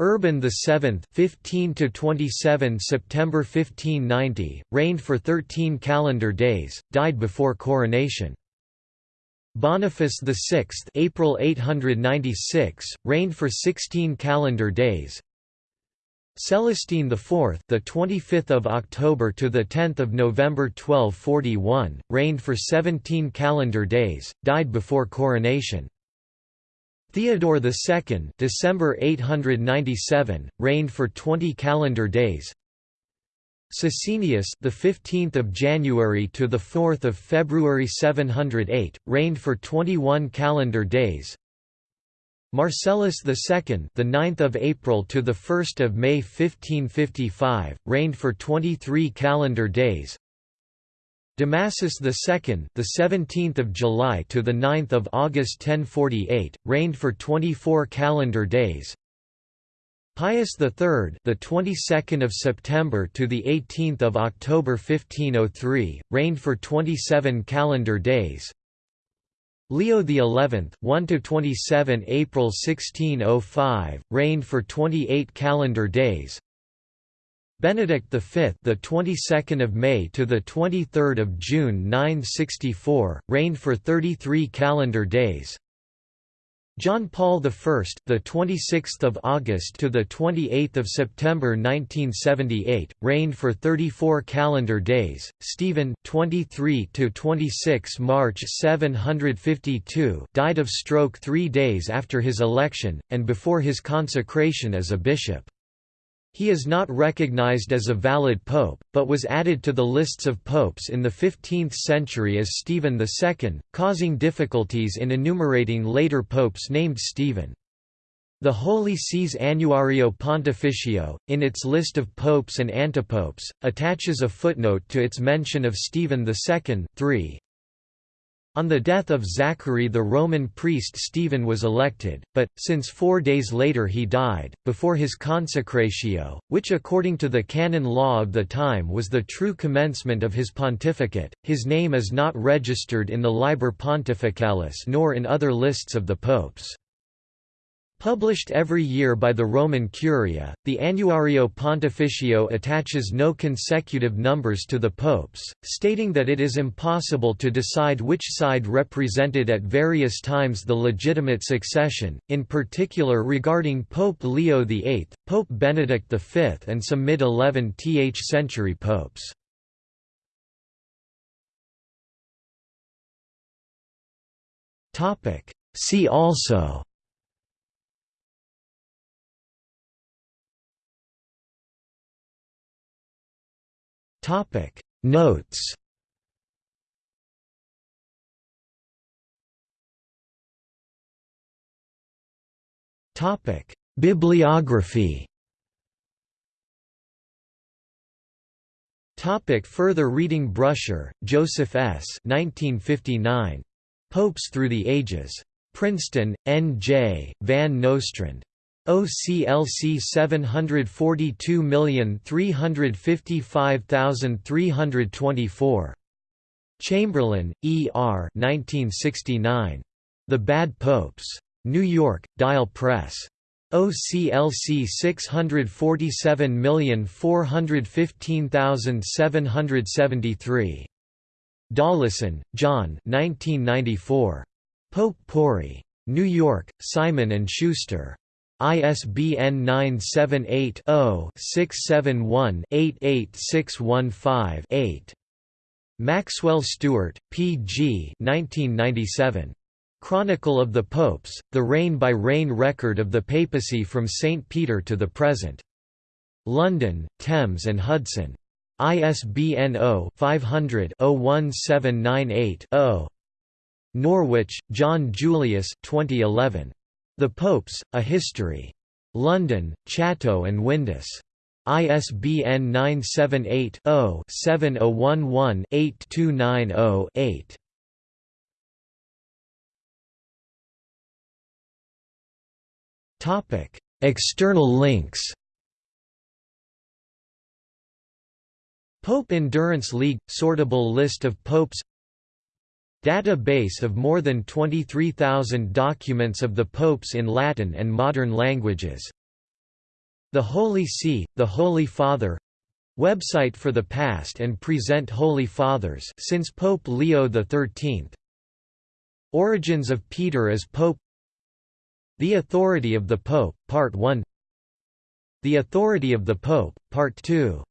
Urban VII 15 to 27 September 1590 reigned for 13 calendar days died before coronation Boniface VI April 896 reigned for 16 calendar days Celestine IV, the 25th of October to the 10th of November 1241, reigned for 17 calendar days, died before coronation. Theodore II December 897 reigned for 20 calendar days Sisinnius the 15th of January to the 4th of February 708 reigned for 21 calendar days Marcellus II the 9th of April to the 1st of May 1555 reigned for 23 calendar days Damasus II, the 17th of July to the 9th of August 1048, reigned for 24 calendar days. Pius III, the 22nd of September to the 18th of October 1503, reigned for 27 calendar days. Leo XI, 1 to 27 April 1605, reigned for 28 calendar days. Benedict V, the 22nd of May to the 23rd of June 964, reigned for 33 calendar days. John Paul I, the 26th of August to the 28th of September 1978, reigned for 34 calendar days. Stephen, 23 to 26 March 752, died of stroke 3 days after his election and before his consecration as a bishop. He is not recognized as a valid pope, but was added to the lists of popes in the 15th century as Stephen II, causing difficulties in enumerating later popes named Stephen. The Holy See's Annuario Pontificio, in its list of popes and antipopes, attaches a footnote to its mention of Stephen II 3, on the death of Zachary the Roman priest Stephen was elected, but, since four days later he died, before his consecratio, which according to the canon law of the time was the true commencement of his pontificate, his name is not registered in the Liber Pontificalis nor in other lists of the popes. Published every year by the Roman Curia, the Annuario Pontificio attaches no consecutive numbers to the popes, stating that it is impossible to decide which side represented at various times the legitimate succession, in particular regarding Pope Leo VIII, Pope Benedict V and some mid-11th century popes. See also Topic Notes Topic Bibliography Topic further reading Brusher, Joseph S. 1959. Popes Through the Ages. Princeton, N. J., Van Nostrand. OCLC 742355324. Chamberlain, E. R. 1969. The Bad Popes. New York, Dial Press. OCLC 647415773. Dollison, John 1994. Pope Pori. New York, Simon & Schuster. ISBN 978-0-671-88615-8. Maxwell Stuart, P. G. 1997. Chronicle of the Popes, the reign-by-reign record of the papacy from St. Peter to the present. London, Thames and Hudson. ISBN 0-500-01798-0. Norwich, John Julius 2011. The Popes, A History. London, Chatto and Windus. ISBN 978-0-7011-8290-8. External links Pope Endurance League – Sortable list of popes Database of more than 23,000 documents of the popes in Latin and modern languages. The Holy See, the Holy Father Website for the past and present Holy Fathers since Pope Leo XIII Origins of Peter as Pope. The Authority of the Pope, Part 1 The Authority of the Pope, Part 2